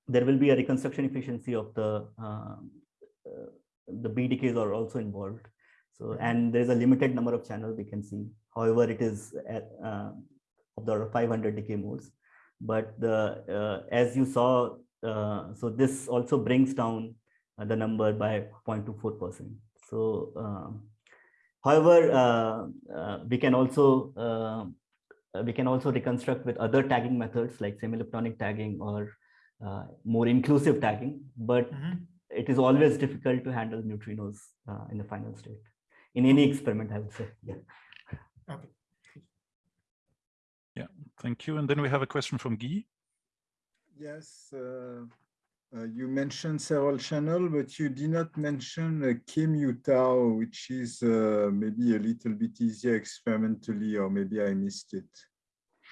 there will be a reconstruction efficiency of the uh, uh, the B decays are also involved. So mm-hmm. and there's a limited number of channels we can see. However, it is at, uh, of the 500 decay modes. But the uh, as you saw, uh, so this also brings down uh, the number by 0.24 percent. So, um, however, we can also we can also reconstruct with other tagging methods like semi-leptonic tagging or uh, more inclusive tagging, but mm -hmm. it is always difficult to handle neutrinos uh, in the final state. In any experiment, I would say. Yeah. Okay. Yeah, thank you. And then we have a question from Guy. Yes, uh, uh, you mentioned several channels, but you did not mention uh, K-mu which is uh, maybe a little bit easier experimentally, or maybe I missed it.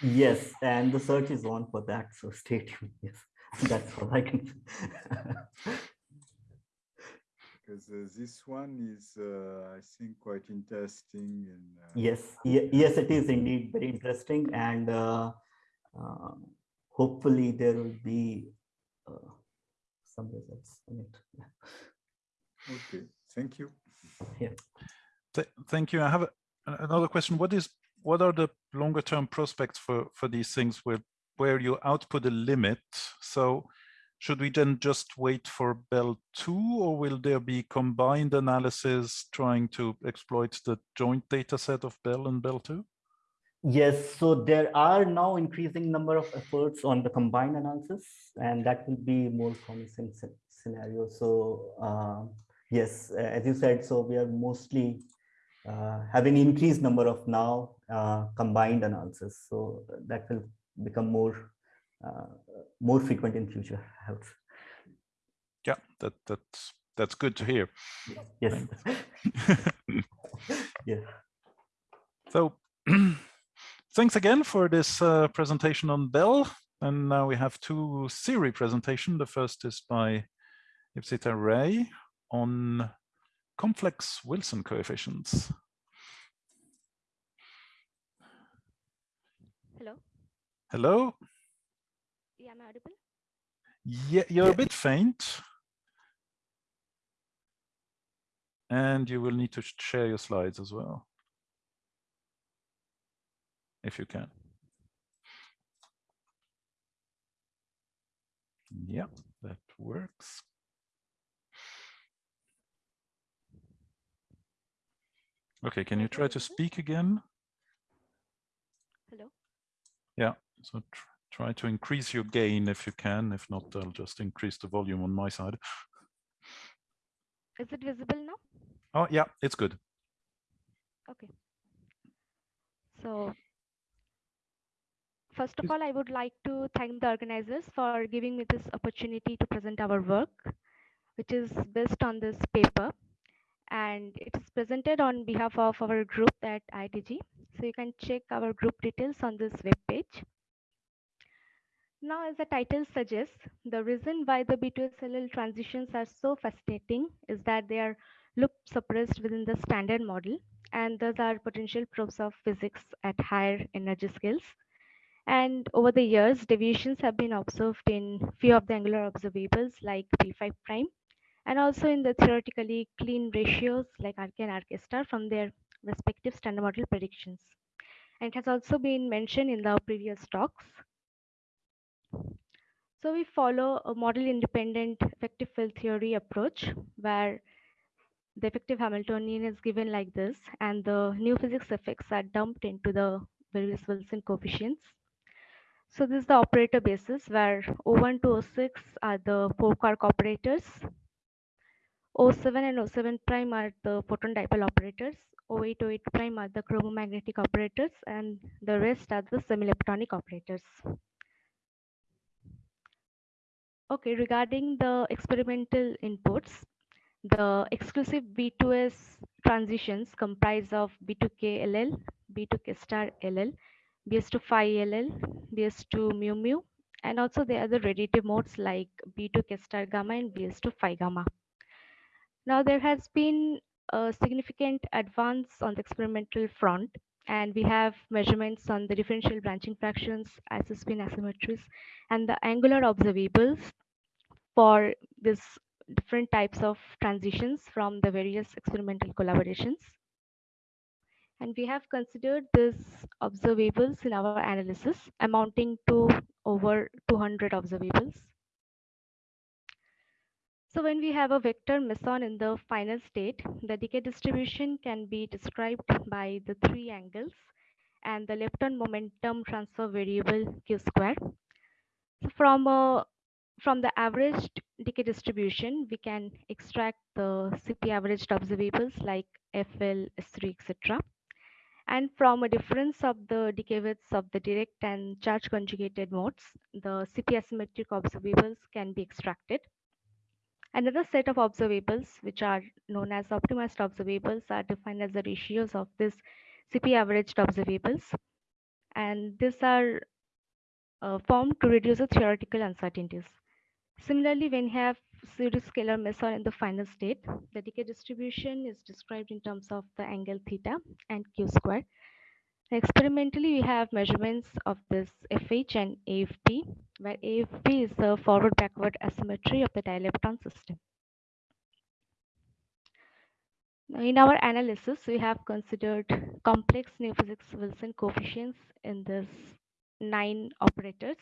Yes, and the search is on for that, so stay tuned. Yes. That's all I can. because uh, this one is, uh, I think, quite interesting. And uh, yes, yes, it is indeed very interesting, and uh, um, hopefully there will be uh, some results in it. Okay, thank you. Yeah. Th thank you. I have a, another question. What is what are the longer term prospects for for these things where where you output a limit. So should we then just wait for Belle 2 or will there be combined analysis trying to exploit the joint data set of Belle and Belle 2? Yes, so there are now increasing number of efforts on the combined analysis and that will be more promising scenario. So uh, yes, as you said, so we are mostly uh, having increased number of now uh, combined analysis. So that will become more uh, more frequent in future helps yeah that that's that's good to hear. Yes. Yeah. So thanks again for this uh, presentation on Belle. and now we have two Siri presentation the first is by Ipsita Ray on complex Wilson coefficients Hello. Hello? Yeah, am I audible? Yeah, you're yeah. a bit faint. And you will need to share your slides as well. If you can. Yeah, that works. Okay, can you try to speak again? Hello? Yeah. So tr try to increase your gain if you can. If not, I'll just increase the volume on my side. Is it visible now? Oh, yeah, it's good. Okay. So first of all, I would like to thank the organizers for giving me this opportunity to present our work, which is based on this paper. And it is presented on behalf of our group at IITG. So you can check our group details on this web page. Now, as the title suggests, the reason why the B2SLL transitions are so fascinating is that they are loop suppressed within the standard model and those are potential probes of physics at higher energy scales. And over the years, deviations have been observed in few of the angular observables like P5 prime, and also in the theoretically clean ratios like RK and RK star from their respective standard model predictions. And it has also been mentioned in the previous talks. So we follow a model independent effective field theory approach where the effective Hamiltonian is given like this and the new physics effects are dumped into the various Wilson coefficients. So this is the operator basis where O1 to O6 are the four quark operators. O7 and O7 prime are the photon dipole operators. O8, O8 prime are the chromomagnetic operators and the rest are the semi-leptonic operators. Okay, regarding the experimental inputs, the exclusive B2S transitions comprise of B2K LL, B2K star LL, BS2 phi LL, BS2 mu mu, and also the other radiative modes like B2K star gamma and BS2 phi gamma. Now there has been a significant advance on the experimental front and we have measurements on the differential branching fractions, isospin asymmetries, and the angular observables for this different types of transitions from the various experimental collaborations. And we have considered these observables in our analysis amounting to over 200 observables. So when we have a vector meson in the final state, the decay distribution can be described by the three angles and the lepton momentum transfer variable q square. So from from the averaged decay distribution, we can extract the CP averaged observables like FL, S3, etc. And from a difference of the decay widths of the direct and charge conjugated modes, the CP asymmetric observables can be extracted. Another set of observables, which are known as optimized observables, are defined as the ratios of this CP averaged observables. And these are uh, formed to reduce the theoretical uncertainties. Similarly, when you have pseudoscalar meson in the final state, the decay distribution is described in terms of the angle theta and q square. Experimentally, we have measurements of this FH and AFB, where AFB is the forward-backward asymmetry of the dilepton system. In our analysis, we have considered complex new physics Wilson coefficients in this nine operators,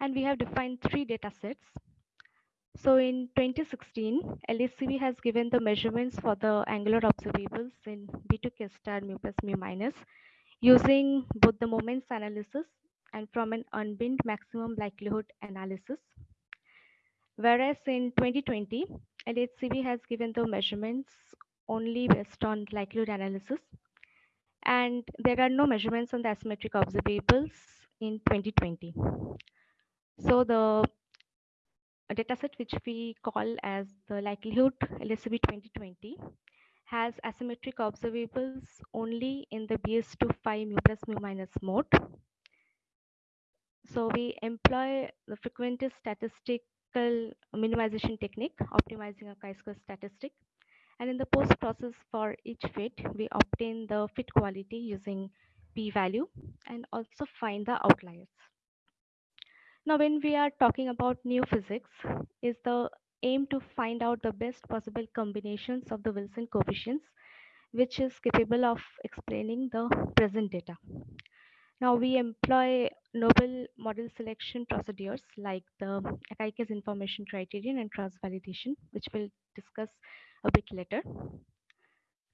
and we have defined three data sets so in 2016, LHCb has given the measurements for the angular observables in B2K star mu plus mu minus using both the moments analysis and from an unbinned maximum likelihood analysis. Whereas in 2020, LHCb has given the measurements only based on likelihood analysis. And there are no measurements on the asymmetric observables in 2020. So the a dataset which we call as the likelihood LHCb 2020 has asymmetric observables only in the BS2 phi mu plus mu minus mode. So we employ the frequentist statistical minimization technique, optimizing a chi-square statistic. And in the post process for each fit, we obtain the fit quality using p-value and also find the outliers. Now, when we are talking about new physics, is the aim to find out the best possible combinations of the Wilson coefficients, which is capable of explaining the present data. Now we employ noble model selection procedures like the Akaike's information criterion and cross-validation, which we'll discuss a bit later.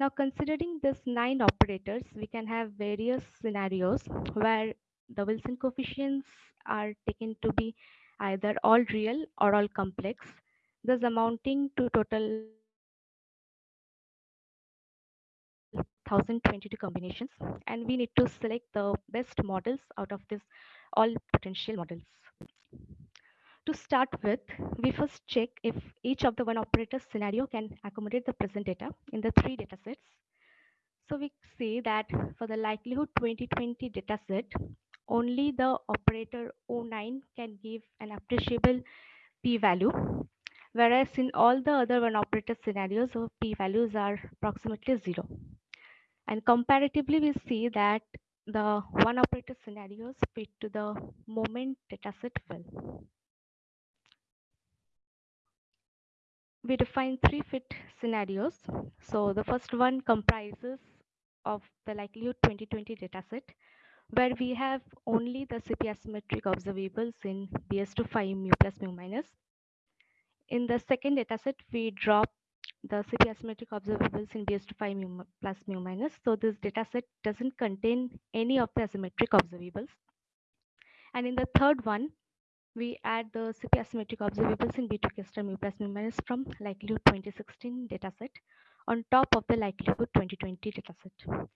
Now considering these nine operators, we can have various scenarios where the Wilson coefficients are taken to be either all real or all complex, thus amounting to total 1022 combinations and we need to select the best models out of this all potential models. To start with, we first check if each of the one operator scenario can accommodate the present data in the three data sets. So we see that for the likelihood 2020 dataset, only the operator O9 can give an appreciable p-value, whereas in all the other one operator scenarios, p-values are approximately zero. And comparatively, we see that the one operator scenarios fit to the moment dataset well. We define three fit scenarios. So the first one comprises of the likelihood 2020 dataset, where we have only the CP asymmetric observables in BS2 phi mu plus mu minus. In the second dataset, we drop the CP asymmetric observables in BS2 phi mu plus mu minus. So this dataset doesn't contain any of the asymmetric observables. And in the third one, we add the CP asymmetric observables in B2 star mu plus mu minus from likelihood 2016 dataset on top of the likelihood 2020 dataset.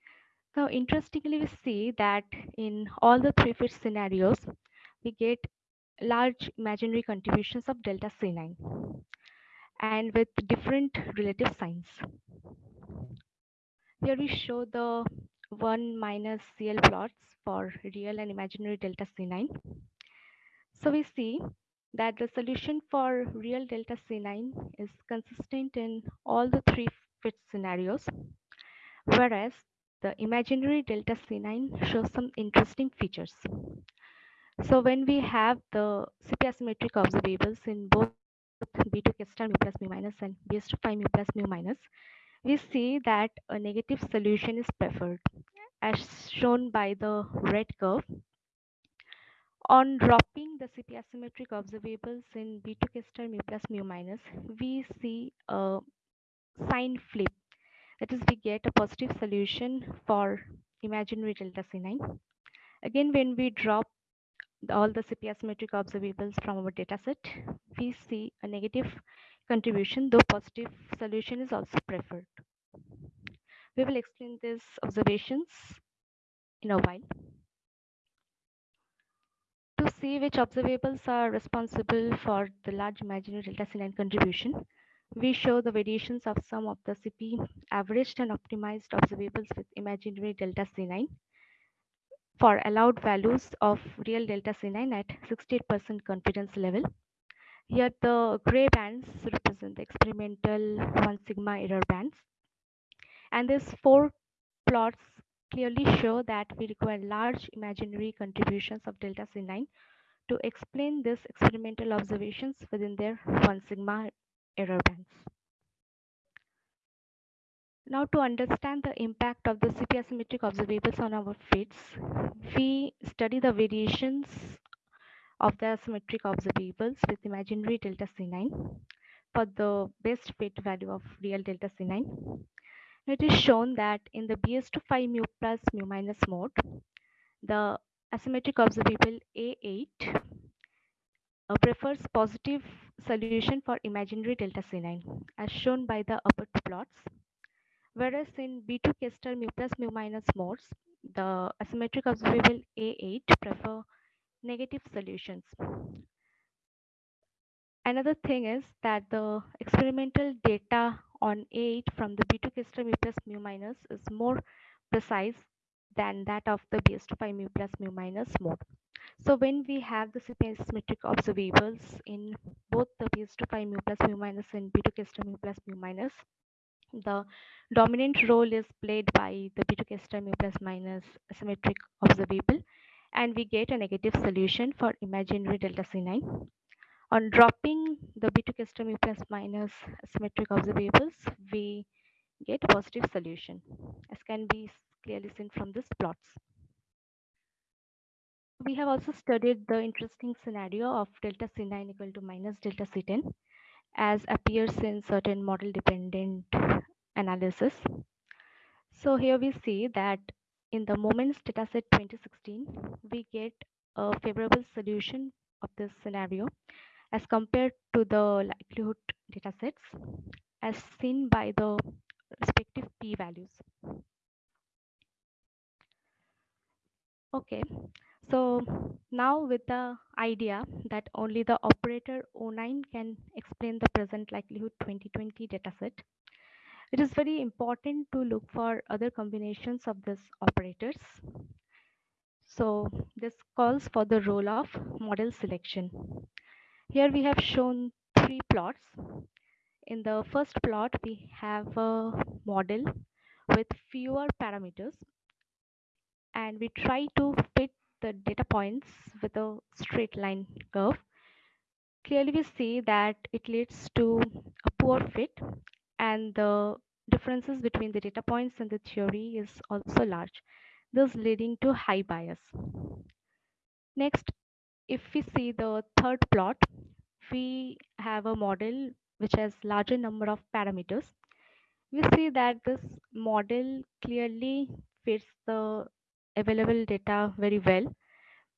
Now, interestingly, we see that in all the three fit scenarios, we get large imaginary contributions of delta C9 and with different relative signs. Here we show the 1 minus CL plots for real and imaginary delta C9. So we see that the solution for real delta C9 is consistent in all the three fit scenarios, whereas the imaginary delta C9 shows some interesting features. So when we have the CP asymmetric observables in both B2 K star mu plus mu minus and BS2 phi mu plus mu minus, we see that a negative solution is preferred as shown by the red curve. On dropping the CP asymmetric observables in B2 K star mu plus mu minus, we see a sign flip. That is, we get a positive solution for imaginary delta C9. Again, when we drop all the CP asymmetric observables from our dataset, we see a negative contribution, though positive solution is also preferred. We will explain these observations in a while. To see which observables are responsible for the large imaginary delta C9 contribution, we show the variations of some of the CP averaged and optimized observables with imaginary delta C9 for allowed values of real delta C9 at 68% confidence level. Here the gray bands represent the experimental 1 sigma error bands. And these four plots clearly show that we require large imaginary contributions of delta C9 to explain these experimental observations within their 1 sigma error. Now to understand the impact of the CP asymmetric observables on our fits, we study the variations of the asymmetric observables with imaginary delta C9 for the best fit value of real delta C9. It is shown that in the BS2 phi mu plus mu minus mode, the asymmetric observable A8 uh, prefers positive solution for imaginary delta C9 as shown by the upper two plots. Whereas in B2 K star mu plus mu minus modes, the asymmetric observable A8 prefer negative solutions. Another thing is that the experimental data on A8 from the B2 K star mu plus mu minus is more precise than that of the BS2 phi mu plus mu minus mode. So when we have the asymmetric observables in both the BS25 mu plus mu minus and B2 K star mu plus mu minus, the dominant role is played by the B2 K star mu plus minus asymmetric observable and we get a negative solution for imaginary delta C9. On dropping the B2 K star mu plus minus asymmetric observables, we get a positive solution as can be clearly seen from these plots. We have also studied the interesting scenario of delta C9 equal to minus delta C10 as appears in certain model dependent analysis. So here we see that in the moments dataset 2016, we get a favorable solution of this scenario as compared to the likelihood datasets as seen by the respective p values. Okay, so now with the idea that only the operator O9 can explain the present likelihood 2020 dataset, it is very important to look for other combinations of these operators. So this calls for the role of model selection. Here we have shown three plots. In the first plot, we have a model with fewer parameters. And we try to fit the data points with a straight line curve. Clearly, we see that it leads to a poor fit and the differences between the data points and the theory is also large, thus leading to high bias. Next, if we see the third plot, we have a model which has larger number of parameters. We see that this model clearly fits the available data very well,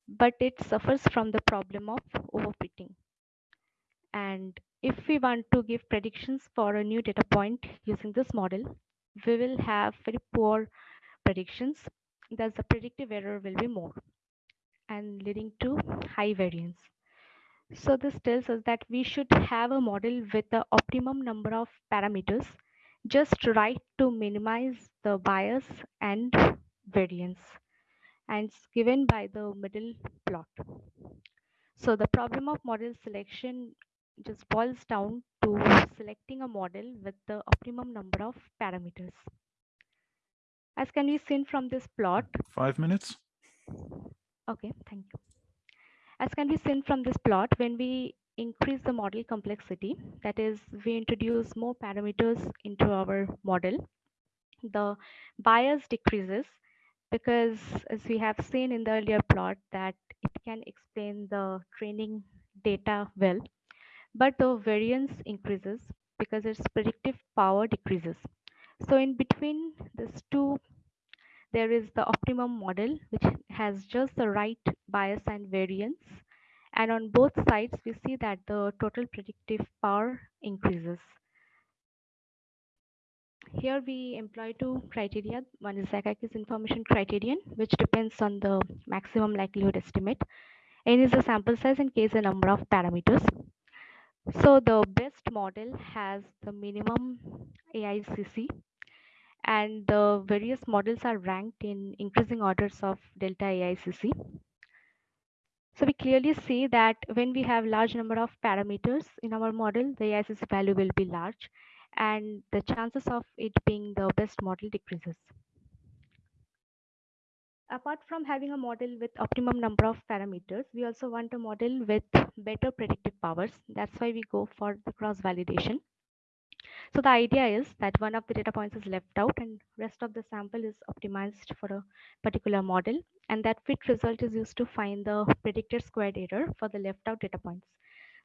but it suffers from the problem of overfitting. And if we want to give predictions for a new data point using this model, we will have very poor predictions. Thus the predictive error will be more and leading to high variance. So this tells us that we should have a model with the optimum number of parameters just right to minimize the bias and variance and it's given by the middle plot. So the problem of model selection just boils down to selecting a model with the optimum number of parameters. As can be seen from this plot. Five minutes. Okay, thank you. As can be seen from this plot, when we increase the model complexity, that is, we introduce more parameters into our model, the bias decreases because as we have seen in the earlier plot that it can explain the training data well, but the variance increases because its predictive power decreases. So in between these two, there is the optimum model, which has just the right bias and variance. And on both sides, we see that the total predictive power increases. Here we employ two criteria. One is Akaike's information criterion, which depends on the maximum likelihood estimate. N is the sample size and K is the number of parameters. So the best model has the minimum AICC and the various models are ranked in increasing orders of delta AICC. So we clearly see that when we have large number of parameters in our model, the AICC value will be large and the chances of it being the best model decreases. Apart from having a model with optimum number of parameters, we also want a model with better predictive powers. That's why we go for the cross validation. So the idea is that one of the data points is left out and rest of the sample is optimized for a particular model. And that fit result is used to find the predicted squared error for the left out data points.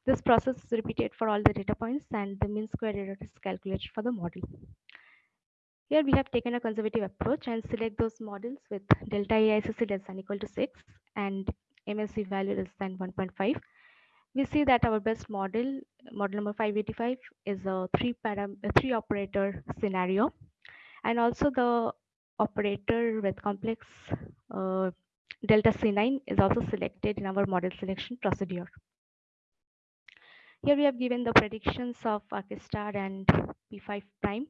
This process is repeated for all the data points and the mean squared error is calculated for the model. Here we have taken a conservative approach and select those models with delta AICC less than equal to 6 and MSE value less than 1.5. We see that our best model, model number 585, is a three param a three operator scenario. And also the operator with complex uh, delta C9 is also selected in our model selection procedure. Here we have given the predictions of RK star and P5 prime.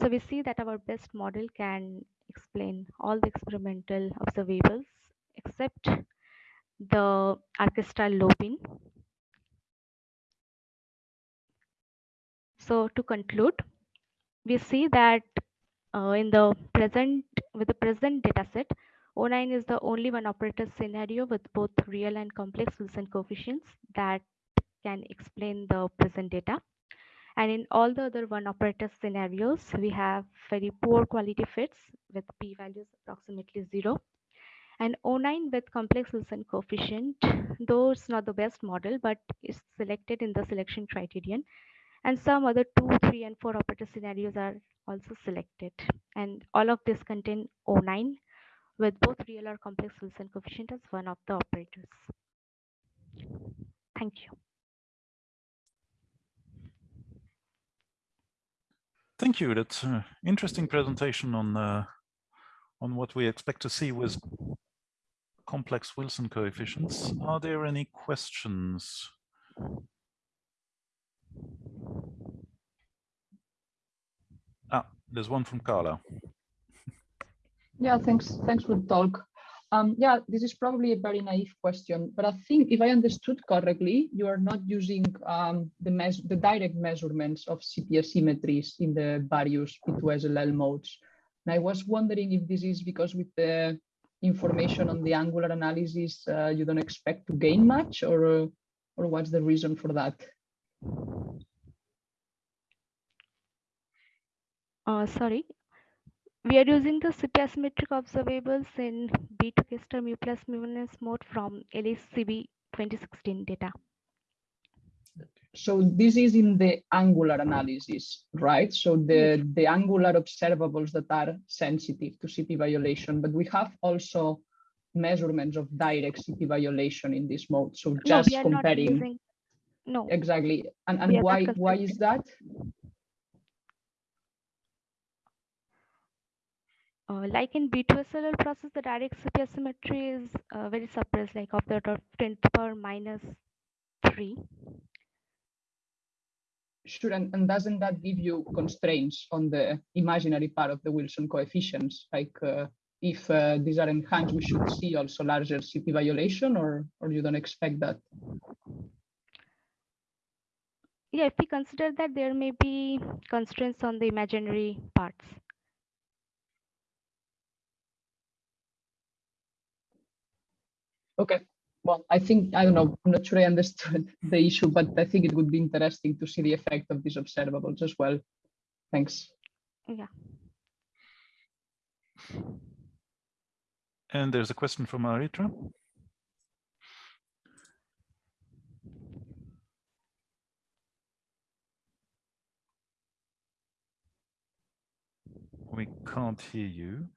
So we see that our best model can explain all the experimental observables except the RK star lobin. So to conclude, we see that uh, in the present with the present dataset, O9 is the only one operator scenario with both real and complex Wilson coefficients that can explain the present data. And in all the other one operator scenarios, we have very poor quality fits with p-values approximately zero. And O9 with complex Wilson coefficient, though it's not the best model, but is selected in the selection criterion. And some other two, three, and four operator scenarios are also selected. And all of this contain O9 with both real or complex Wilson coefficient as one of the operators. Thank you. Thank you. That's an interesting presentation on uh, on what we expect to see with complex Wilson coefficients. Are there any questions? Ah, there's one from Carla. Yeah, thanks. Thanks for the talk. Um, yeah, this is probably a very naive question, but I think if I understood correctly, you are not using um, the, the direct measurements of CP asymmetries in the various B2SLL modes. And I was wondering if this is because with the information on the angular analysis, uh, you don't expect to gain much or, or what's the reason for that? Uh, sorry, we are using the CP asymmetric observables in B2K star mu plus mu minus mode from LHCb 2016 data. So this is in the angular analysis, right? So the, the angular observables that are sensitive to CP violation, but we have also measurements of direct CP violation in this mode. So just no, comparing. No. Exactly. And, and why, why is that? Uh, like in B2SLL process, the direct CP symmetry is uh, very suppressed, like of the order of 10 to the power minus 3. Sure, and, and doesn't that give you constraints on the imaginary part of the Wilson coefficients? Like uh, if uh, these are enhanced, we should see also larger CP violation or, or you don't expect that? Yeah, if we consider that there may be constraints on the imaginary parts. Okay. Well, I think, I don't know, I'm not sure I understood the issue, but I think it would be interesting to see the effect of these observables as well. Thanks. Yeah. And there's a question from Aritra. We can't hear you.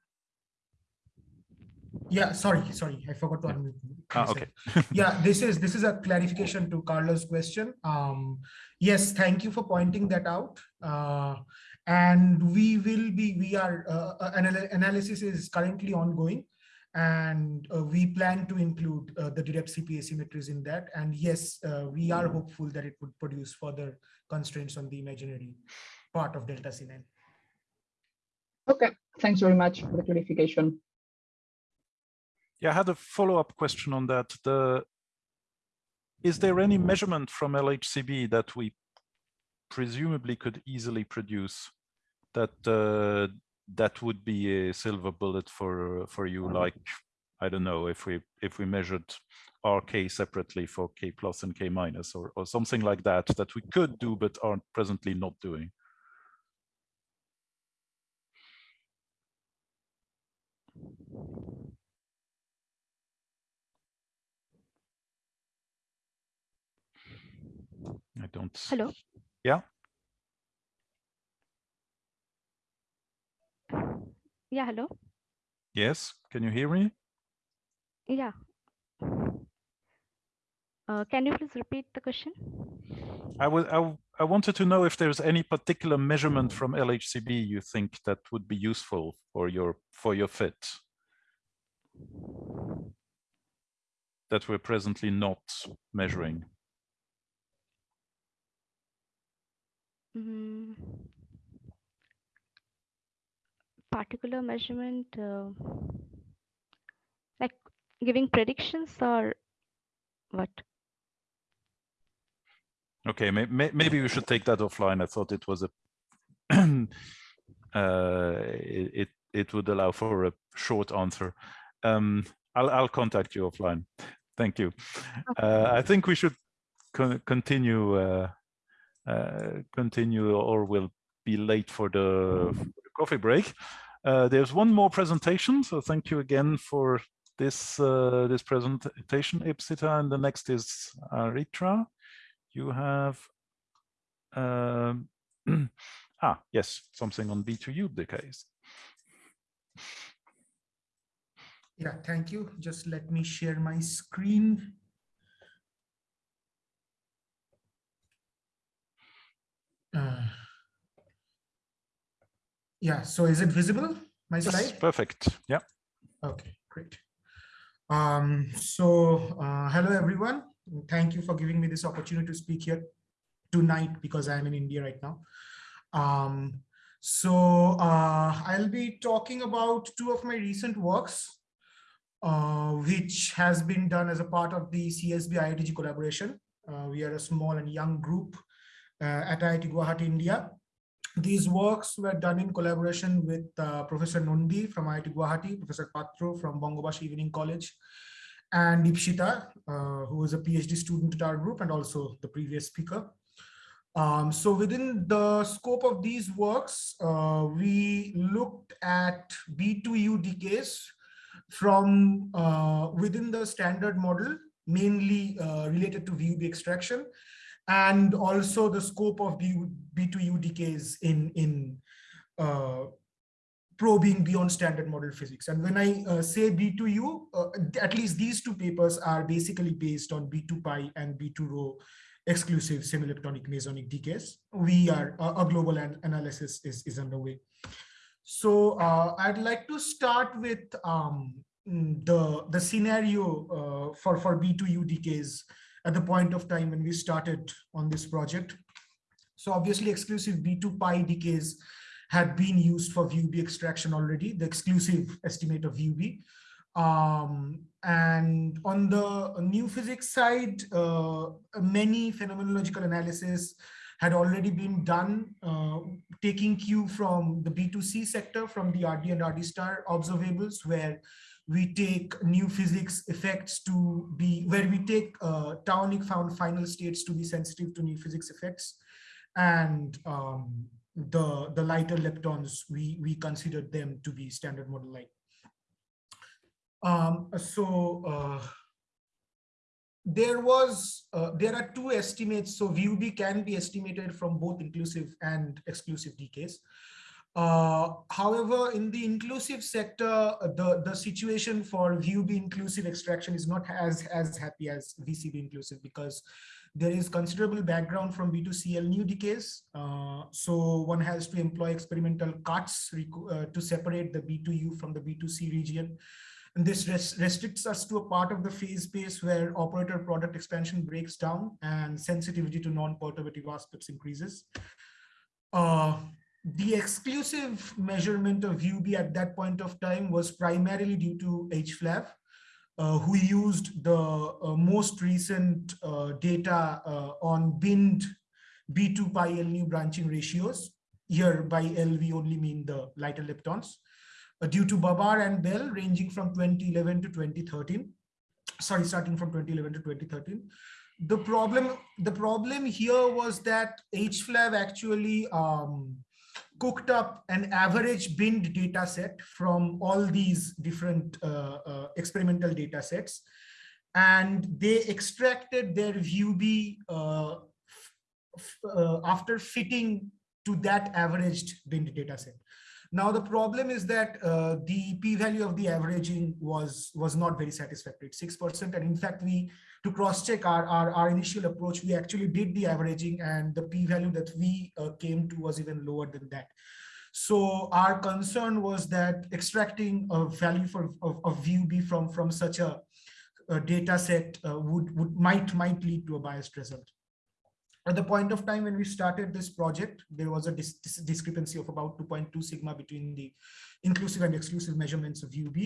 Yeah, sorry, sorry, I forgot to unmute. Ah, okay. yeah, this is this is a clarification to Carlos' question. Um, yes, thank you for pointing that out. Uh, and we will be we are uh, uh anal analysis is currently ongoing, and uh, we plan to include uh, the direct CP asymmetries in that. And yes, uh, we are hopeful that it would produce further constraints on the imaginary part of delta C9. Okay, thanks very much for the clarification. Yeah, I had a follow-up question on that. The is there any measurement from LHCb that we presumably could easily produce that uh, that would be a silver bullet for for you? Like I don't know if we if we measured RK separately for K plus and K minus or or something like that that we could do but aren't presently not doing. Don't. Hello. Yeah. Yeah, hello. Yes, can you hear me? Yeah. Uh, can you please repeat the question? I was I, I wanted to know if there's any particular measurement from LHCb you think that would be useful for your for your fit that we're presently not measuring. Mm, particular measurement, uh, like giving predictions or what? Okay, may, may, maybe we should take that offline. I thought it was a uh, it it would allow for a short answer. Um, I'll I'll contact you offline. Thank you. Uh, I think we should co continue uh, continue or we'll be late for the, for the coffee break. Uh, there's one more presentation, so thank you again for this uh, this presentation, Ipsita, and the next is Aritra. You have um, ah yes, something on B2U the case. Yeah, thank you. Just let me share my screen. Yeah, so is it visible, my yes, slide? Perfect, yeah. Okay, great. Um, so uh, hello, everyone. Thank you for giving me this opportunity to speak here tonight because I'm in India right now. Um, so uh, I'll be talking about two of my recent works, uh, which has been done as a part of the CSB IITG collaboration. Uh, we are a small and young group uh, at IIT Guwahati, India. These works were done in collaboration with uh, Professor Nandi from IIT Guwahati, Professor Patra from Bangabasi Evening College, and Ipsita, uh, who is a PhD student at our group and also the previous speaker. Um, so within the scope of these works, uh, we looked at B2U decays from uh, within the standard model, mainly uh, related to VUB extraction, and also the scope of B, B2U decays in, in uh, probing beyond standard model physics. And when I uh, say B2U, uh, at least these two papers are basically based on B2 pi and B2 rho exclusive semileptonic mesonic decays. We are uh, a global an analysis is, is underway. So uh, I'd like to start with um, the, the scenario uh, for, for B2U decays at the point of time when we started on this project. So obviously exclusive B2 pi decays had been used for VUB extraction already, the exclusive estimate of VUB. Um, and on the new physics side, uh, many phenomenological analysis had already been done, uh, taking cue from the B2C sector, from the RD and RD star observables, where we take new physics effects to be, where we take uh, found final states to be sensitive to new physics effects. And um, the, the lighter leptons, we, we considered them to be standard model light. Um, so uh, there was, uh, there are two estimates. So VUB can be estimated from both inclusive and exclusive decays. Uh, however, in the inclusive sector, the, the situation for VUB inclusive extraction is not as, as happy as VCB inclusive because there is considerable background from B2CL nu decays. Uh, so one has to employ experimental cuts uh, to separate the B2U from the B2C region. And this res restricts us to a part of the phase space where operator product expansion breaks down and sensitivity to non-perturbative aspects increases. Uh, the exclusive measurement of UB at that point of time was primarily due to HFLAV, uh, who used the uh, most recent uh, data uh, on binned B2 pi L nu branching ratios. Here by L, we only mean the lighter leptons. Uh, due to BaBar and Belle ranging from 2011 to 2013. Sorry, starting from 2011 to 2013. The problem, the problem here was that HFLAV actually um, cooked up an average binned data set from all these different uh, uh, experimental data sets. And they extracted their VUB uh, uh, after fitting to that averaged binned data set. Now, the problem is that uh, the p-value of the averaging was, was not very satisfactory, 6%. And in fact, we to cross-check our, our, our, initial approach, we actually did the averaging and the p-value that we uh, came to was even lower than that. So our concern was that extracting a value for of, of VUB from, from such a, a data set uh, would, would might, might lead to a biased result at the point of time when we started this project, there was a dis dis discrepancy of about 2.2 sigma between the inclusive and exclusive measurements of UB.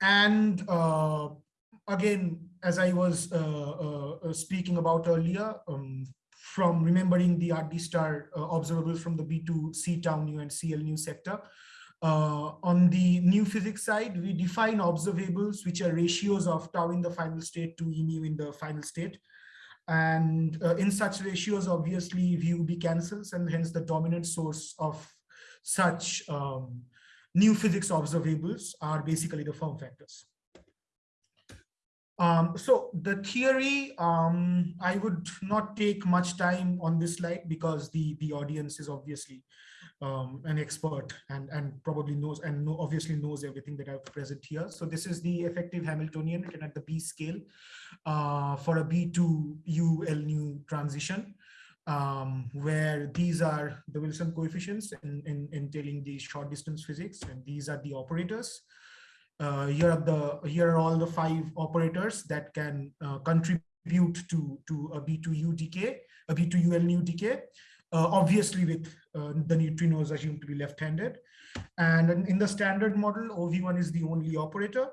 And uh, again, as I was uh, uh, uh, speaking about earlier, um, from remembering the RD star uh, observables from the B2 C tau nu and CL nu sector, uh, on the new physics side, we define observables, which are ratios of tau in the final state to E nu in the final state. And uh, in such ratios, obviously, VUB cancels, and hence the dominant source of such um, new physics observables are basically the form factors. Um, so the theory, um, I would not take much time on this slide because the, the audience is obviously um, an expert and, and probably knows and know, obviously knows everything that I've present here. So this is the effective Hamiltonian written at the B scale uh, for a B2 U L nu transition, um, where these are the Wilson coefficients in, in, entailing the short distance physics, and these are the operators. Uh, here are the here are all the five operators that can uh, contribute to to a B2U decay, a B2UL nu decay obviously with uh, the neutrinos assumed to be left-handed. And in the standard model, OV1 is the only operator.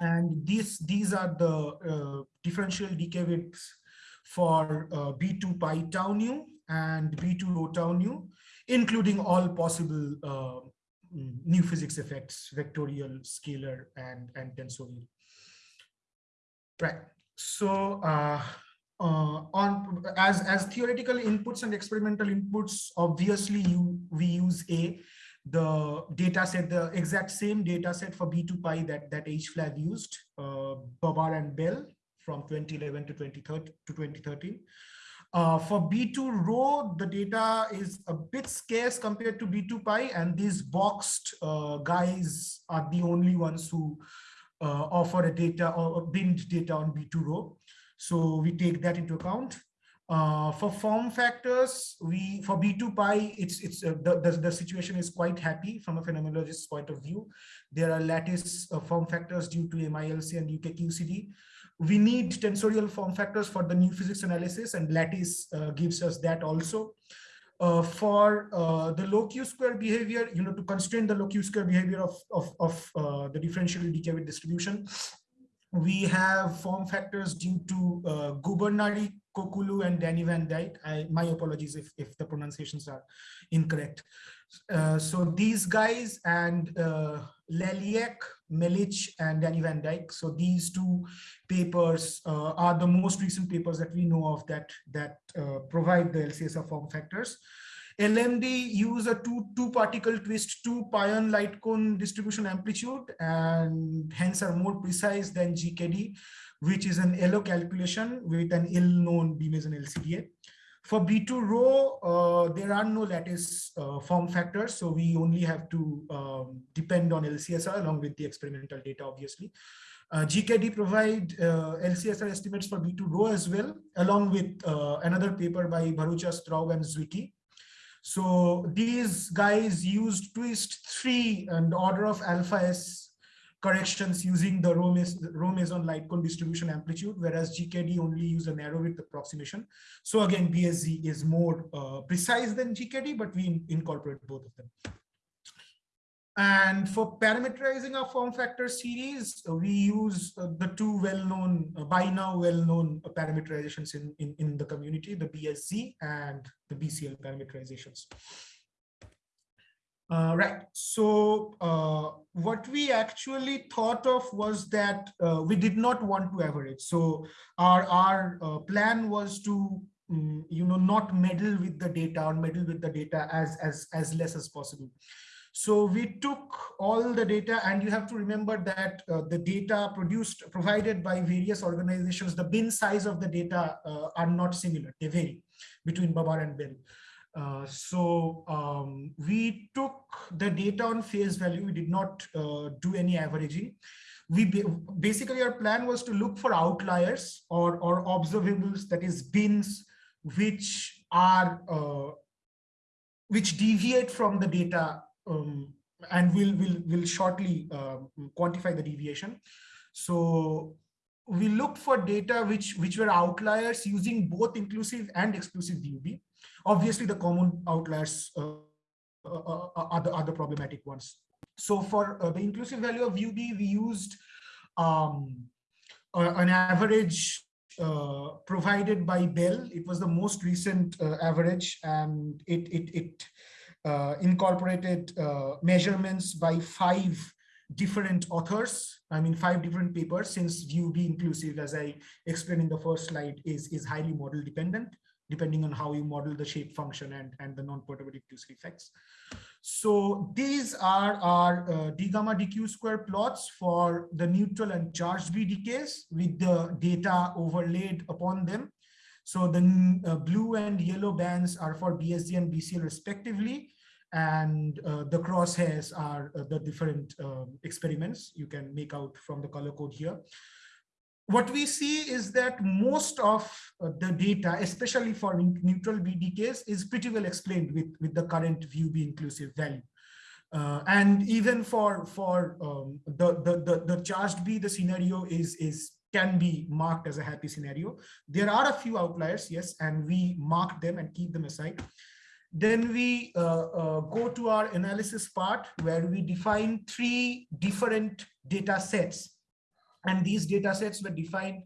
And these, these are the uh, differential decay widths for uh, B2 pi tau nu and B2 rho tau nu, including all possible uh, new physics effects, vectorial, scalar, and, and tensorial. Right. So uh, uh, on as as theoretical inputs and experimental inputs, obviously you we use a the data set, the exact same data set for B2Pi that that HFLAV used, uh, BaBar and Belle from 2011 to 2013 to 2013. Uh, for B2 rho, the data is a bit scarce compared to B2Pi, and these boxed uh, guys are the only ones who uh, offer a data or binned data on B2 rho. So we take that into account. Uh, for form factors, we for B2Pi, it's it's uh, the, the, the situation is quite happy from a phenomenologist's point of view. There are lattice uh, form factors due to MILC and UKQCD we need tensorial form factors for the new physics analysis and lattice uh, gives us that also. Uh, for uh, the low q square behavior, you know, to constrain the low q square behavior of, of, of the differential decay with distribution, we have form factors due to uh, Gubernari, Kokulu, and Danny Van Dyk. I, my apologies if, if the pronunciations are incorrect. Uh, so these guys and uh, Leljak, Melich, and Danny Van Dyk. So these two papers uh, are the most recent papers that we know of that that uh, provide the LCSR form factors. LMD use a two two particle twist two pion light cone distribution amplitude and hence are more precise than GKD, which is an LO calculation with an ill-known B meson LCDA. For B2 rho, uh, there are no lattice uh, form factors, so we only have to um, depend on LCSR along with the experimental data, obviously. Uh, GKD provide uh, LCSR estimates for B2 rho as well, along with uh, another paper by Bharucha, Straub, and Zwicky. So these guys used twist three and order of alpha S corrections using the rho meson light cone distribution amplitude, whereas GKD only use a narrow width approximation. So again, BSZ is more uh, precise than GKD, but we in incorporate both of them. And for parameterizing our form factor series, we use uh, the two well-known, uh, by now well-known parameterizations in, in, in the community, the BSZ and the BCL parameterizations. Uh, right. So uh, what we actually thought of was that uh, we did not want to average. So our our uh, plan was to um, you know not meddle with the data or meddle with the data as as as less as possible. So we took all the data and you have to remember that uh, the data produced provided by various organizations, the bin size of the data uh, are not similar. They vary between BaBar and Belle. Uh, so um, we took the data on face value. We did not uh, do any averaging. We basically our plan was to look for outliers or or observables, that is bins, which are uh, which deviate from the data, um, and we'll we'll, we'll shortly um, quantify the deviation. So we looked for data which which were outliers using both inclusive and exclusive VUB. Obviously, the common outliers uh, uh, uh, are, the, are the problematic ones. So for the inclusive value of UB, we used um, an average uh, provided by Belle. It was the most recent uh, average and it, it, it uh, incorporated measurements by five different authors. I mean, five different papers since VUB inclusive, as I explained in the first slide, is, is highly model dependent depending on how you model the shape function and, and the non-perturbative effects. So these are our uh, d gamma dq square plots for the neutral and charged B decays with the data overlaid upon them. So the uh, blue and yellow bands are for BSZ and BCL respectively, and uh, the crosshairs are uh, the different um, experiments you can make out from the color code here what we see is that most of uh, the data, especially for neutral B decays, is pretty well explained with, with the current view VUB inclusive value. Uh, and even for for um, the, the, the the charged B, the scenario is is can be marked as a happy scenario. There are a few outliers, yes, and we mark them and keep them aside. Then we uh, uh, go to our analysis part where we define three different data sets And these data sets were defined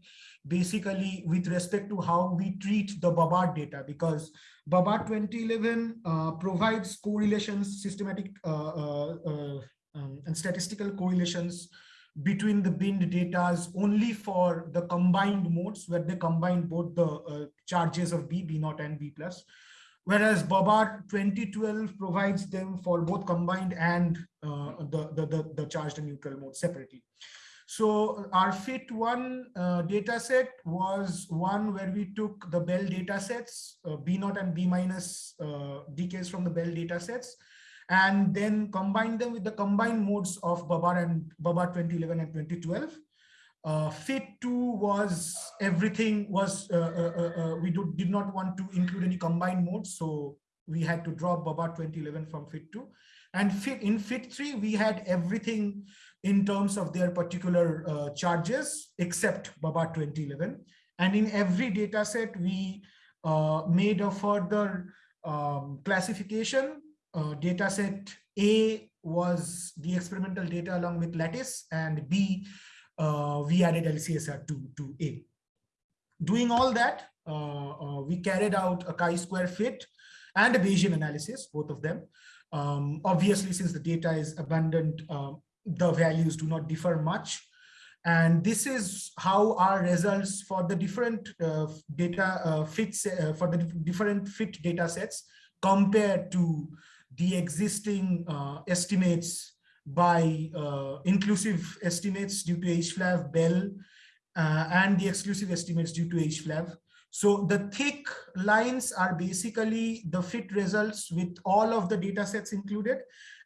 basically with respect to how we treat the BaBar data because BaBar 2011 uh, provides correlations, systematic uh, uh, uh, um, and statistical correlations between the binned datas only for the combined modes where they combine both the uh, charges of B, B naught and B plus. Whereas BaBar 2012 provides them for both combined and uh, the, the, the, the charged and neutral mode separately. So our FIT1 uh, data set was one where we took the Belle data sets, uh, B naught and B minus uh, decays from the Belle data sets, and then combine them with the combined modes of BaBar and BaBar 2011 and 2012. Uh, FIT2 was everything was, uh, uh, uh, uh, we do, did not want to include any combined modes. So we had to drop BaBar 2011 from FIT2. And fit, in FIT3, we had everything in terms of their particular uh, charges, except BaBar 2011. And in every data set, we made a further um, classification. Uh, data set A was the experimental data along with lattice, and B, uh, we added LCSR to, to A. Doing all that, uh, uh, we carried out a chi-square fit and a Bayesian analysis, both of them. Um, obviously, since the data is abundant, um, the values do not differ much. And this is how our results for the different uh, data uh, fits uh, for the different fit data sets compared to the existing uh, estimates by uh, inclusive estimates due to HFLAV, Belle, uh, and the exclusive estimates due to HFLAV. So the thick lines are basically the fit results with all of the data sets included.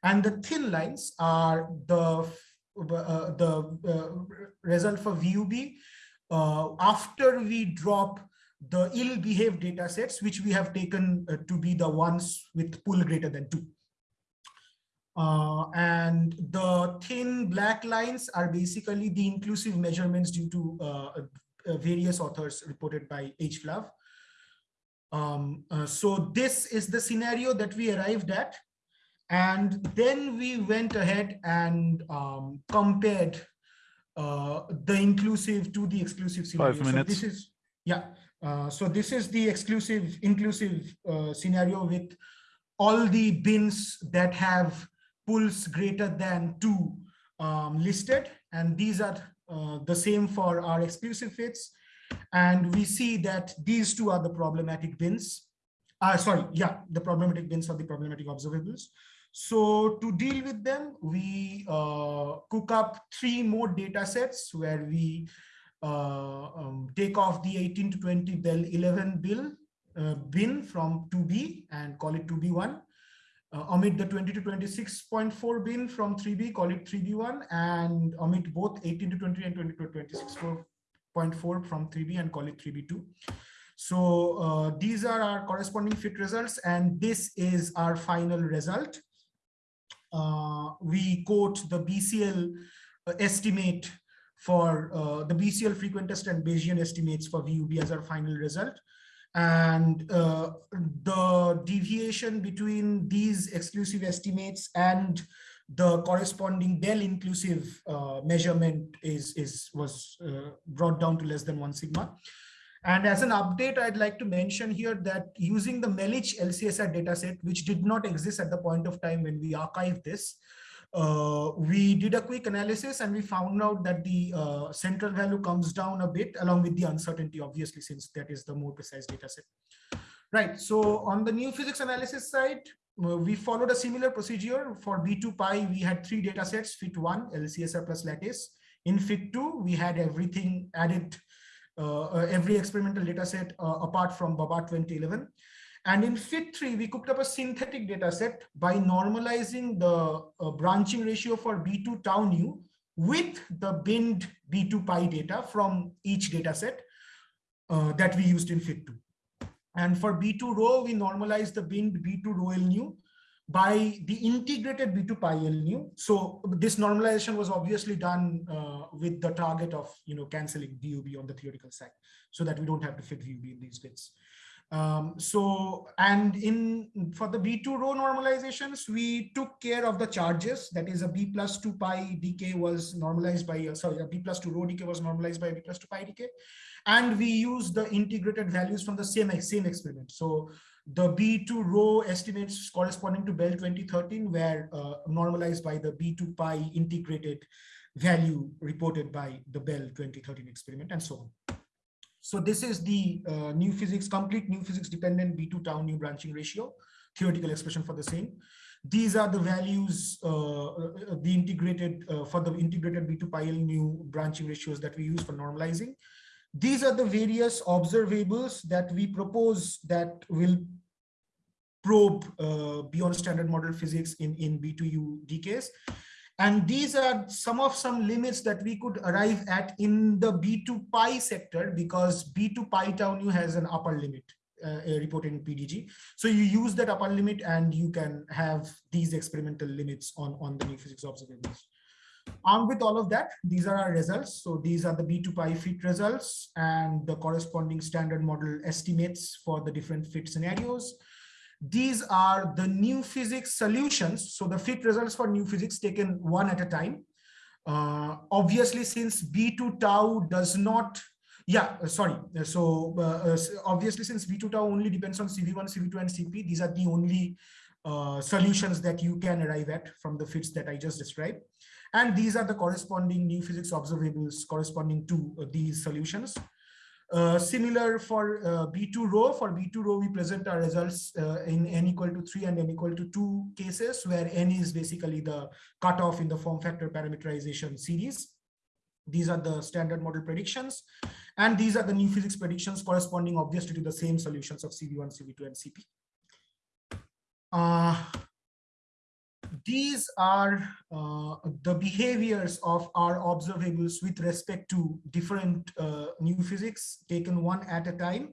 And the thin lines are the, uh, the uh, result for VUB uh, after we drop the ill-behaved data sets, which we have taken uh, to be the ones with pool greater than two. Uh, and the thin black lines are basically the inclusive measurements due to uh, uh, various authors reported by HFLAV. Um, uh, so this is the scenario that we arrived at. And then we went ahead and um, compared uh, the inclusive to the exclusive scenario. Five minutes. So this is, yeah. Uh, so this is the exclusive inclusive scenario with all the bins that have pulls greater than two um, listed. And these are uh, the same for our exclusive fits. And we see that these two are the problematic bins. Uh, sorry, yeah, the problematic bins are the problematic observables. So to deal with them, we uh, cook up three more data sets where we uh, um, take off the 18 to 20 Belle 11 bill uh, bin from 2B and call it 2B1 uh, omit the 20 to 26.4 bin from 3B, call it 3B1, and omit both 18 to 20 and 20 to 26.4 from 3B and call it 3B2. So uh, these are our corresponding fit results, and this is our final result. Uh, we quote the BCL uh, estimate for uh, the BCL frequentist and Bayesian estimates for VUB as our final result and uh, the deviation between these exclusive estimates and the corresponding Belle inclusive uh, measurement is, is was uh, brought down to less than one sigma. And as an update, I'd like to mention here that using the Melich LCSR dataset, which did not exist at the point of time when we archived this, uh, we did a quick analysis and we found out that the uh, central value comes down a bit along with the uncertainty, obviously, since that is the more precise data set. Right, so on the new physics analysis side, uh, we followed a similar procedure for B2 pi. We had three data sets, fit1, LCSR plus lattice. In fit2, we had everything added, uh, uh, every experimental data set uh, apart from BaBar 2011. And in FIT3, we cooked up a synthetic data set by normalizing the uh, branching ratio for B2 tau nu with the binned B2 pi data from each data set uh, that we used in FIT2. And for B2 rho, we normalized the binned B2 rho L nu by the integrated B2 pi L nu. So this normalization was obviously done uh, with the target of you know canceling VUB on the theoretical side so that we don't have to fit VUB in these bits. Um, so, and in for the B2 rho normalizations, we took care of the charges. That is a B plus 2 pi decay was normalized by, uh, sorry, a B plus 2 rho decay was normalized by B plus 2 pi decay. And we used the integrated values from the same, same experiment. So the B2 rho estimates corresponding to Belle 2013 were uh, normalized by the B2 pi integrated value reported by the Belle 2013 experiment and so on. So this is the uh, new physics, complete new physics dependent B2 tau nu branching ratio, theoretical expression for the same. These are the values, uh, uh the integrated, uh, for the integrated B2 pi L nu branching ratios that we use for normalizing. These are the various observables that we propose that will probe uh, beyond standard model physics in, in B2U decays. And these are some of some limits that we could arrive at in the B2 pi sector because B2 pi tau nu has an upper limit uh, reported in PDG. So you use that upper limit and you can have these experimental limits on, on the new physics observables. Armed with all of that, these are our results. So these are the B2 pi fit results and the corresponding standard model estimates for the different fit scenarios. These are the new physics solutions. So the fit results for new physics taken one at a time. Uh, obviously, since B2 tau does not, yeah, uh, sorry. So uh, uh obviously, since B2 tau only depends on CV1, CV2, and CP, these are the only uh, solutions that you can arrive at from the fits that I just described. And these are the corresponding new physics observables corresponding to uh, these solutions. Uh, similar for uh, B2 rho, for B2 rho, we present our results uh, in n equal to 3 and n equal to 2 cases, where n is basically the cutoff in the form factor parameterization series. These are the standard model predictions. And these are the new physics predictions corresponding obviously to the same solutions of CV1, CV2, and CP. These are uh, the behaviors of our observables with respect to different uh, new physics taken one at a time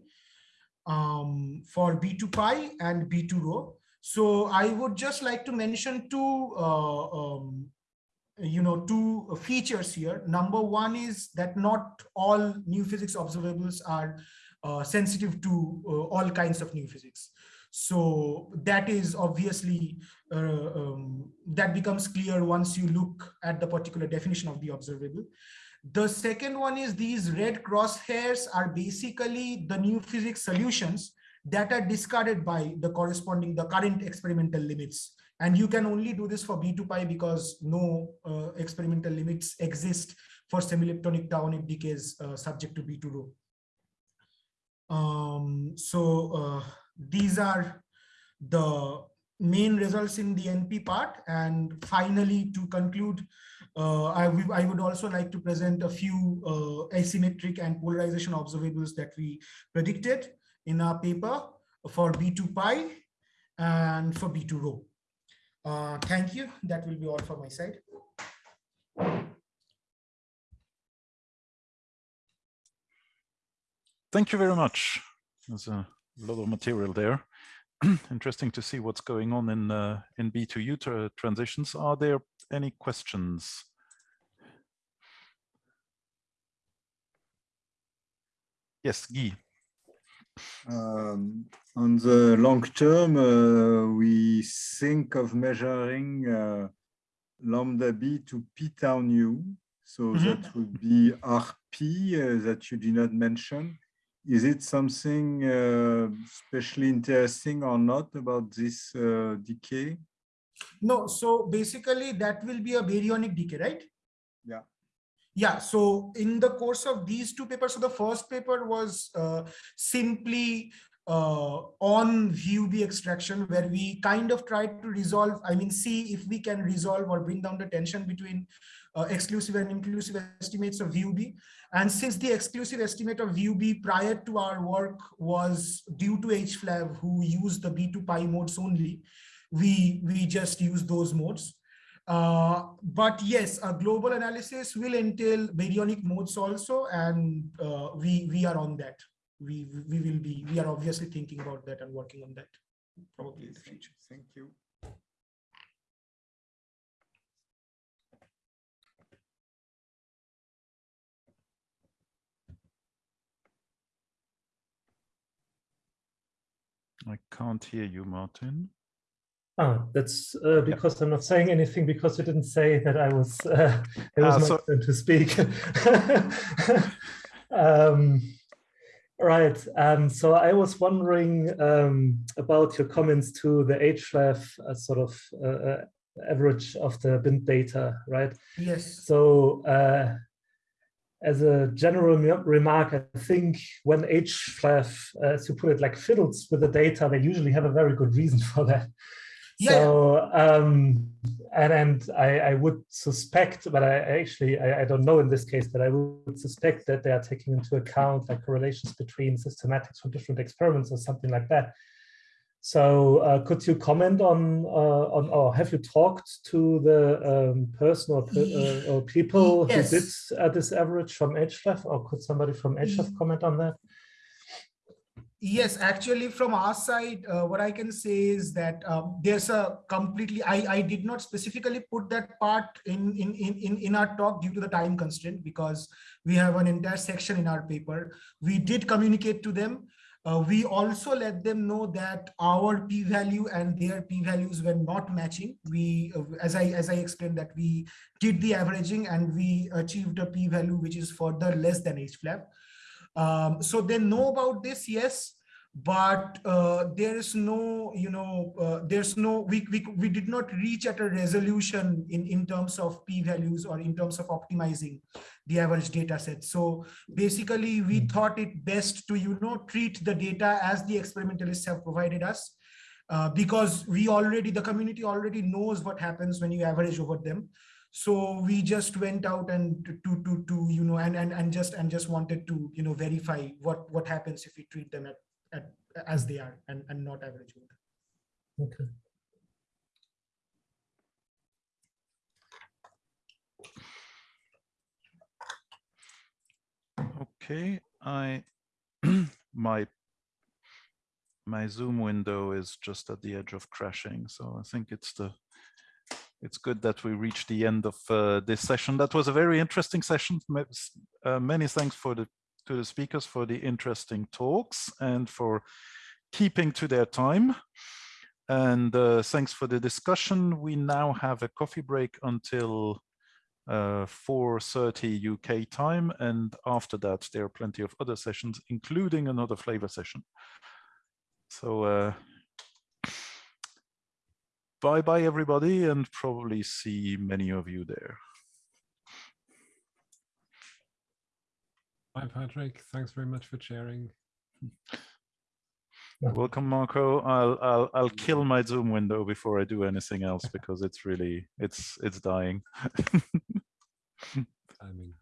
um, for B2 pi and B2 rho. So I would just like to mention two, uh, um, you know, two features here. Number one is that not all new physics observables are uh, sensitive to uh, all kinds of new physics. So that is obviously, uh, um, that becomes clear once you look at the particular definition of the observable. The second one is these red crosshairs are basically the new physics solutions that are discarded by the corresponding, the current experimental limits. And you can only do this for B2 pi because no uh, experimental limits exist for semileptonic tau-onip decays uh, subject to B2 rho. Um, so uh, these are the main results in the NP part. And finally, to conclude, uh, I, I, would also like to present a few uh, asymmetric and polarization observables that we predicted in our paper for B2 pi and for B2 rho. Uh, thank you. That will be all for my side. Thank you very much. A lot of material there. Interesting to see what's going on in uh, in B2U tra transitions. Are there any questions? Yes, Guy. Um, on the long term, uh, we think of measuring uh, lambda b to p tau nu. So mm -hmm. that would be RP uh, that you did not mention is it something uh, especially interesting or not about this uh, decay? No, so basically that will be a baryonic decay, right? Yeah. Yeah, so in the course of these two papers, so the first paper was uh, simply uh, on VUB extraction where we kind of tried to resolve, I mean, see if we can resolve or bring down the tension between uh, exclusive and inclusive estimates of VUB. And since the exclusive estimate of VUB prior to our work was due to HFLAV who used the B2 pi modes only, we, we just use those modes. Uh, but yes, a global analysis will entail baryonic modes also, and uh, we, we are on that. We, we will be, we are obviously thinking about that and working on that probably in the future. Thank you. I can't hear you, Martin. Ah, that's uh, because yeah. I'm not saying anything because you didn't say that I was uh, it was ah, my so turn to speak. um, right. Um, so I was wondering um, about your comments to the HFLAV uh, sort of uh, uh, average of the bin data, right? Yes. So uh, as a general remark, I think when HFLAV, as you put it, like fiddles with the data, they usually have a very good reason for that. Yeah. So, um, and, and I, I would suspect, but I actually, I, I don't know in this case, but I would suspect that they are taking into account like correlations between systematics from different experiments or something like that. So uh, could you comment on, uh, on, or have you talked to the um, person or, uh, or people yes. who did uh, this average from HFLAV, or could somebody from HFLAV comment on that? Yes, actually, from our side, uh, what I can say is that um, there's a completely, I, I did not specifically put that part in, in, in, in our talk due to the time constraint because we have an entire section in our paper. We did communicate to them. Uh, we also let them know that our p-value and their p-values were not matching. We, uh, as I as I explained, that we did the averaging and we achieved a p-value which is further less than HFLAV. Um, so they know about this, yes, but uh, there is no, you know, uh, there's no, we, we, we did not reach at a resolution in, in terms of p-values or in terms of optimizing the average data set. So basically we hmm. thought it best to, you know, treat the data as the experimentalists have provided us. Uh, because we already, the community already knows what happens when you average over them so we just went out and to to to you know and and and just and just wanted to you know verify what what happens if we treat them at, at as they are and and not average okay okay i my my zoom window is just at the edge of crashing so i think it's the it's good that we reached the end of uh, this session. That was a very interesting session. Uh, many thanks for the to the speakers for the interesting talks and for keeping to their time. And uh, thanks for the discussion. We now have a coffee break until 4.30 uh, UK time. And after that, there are plenty of other sessions, including another flavor session. So uh, bye bye everybody and probably see many of you there. Bye Patrick, thanks very much for sharing. Welcome Marco. I'll I'll I'll kill my Zoom window before I do anything else because it's really it's it's dying. Timing.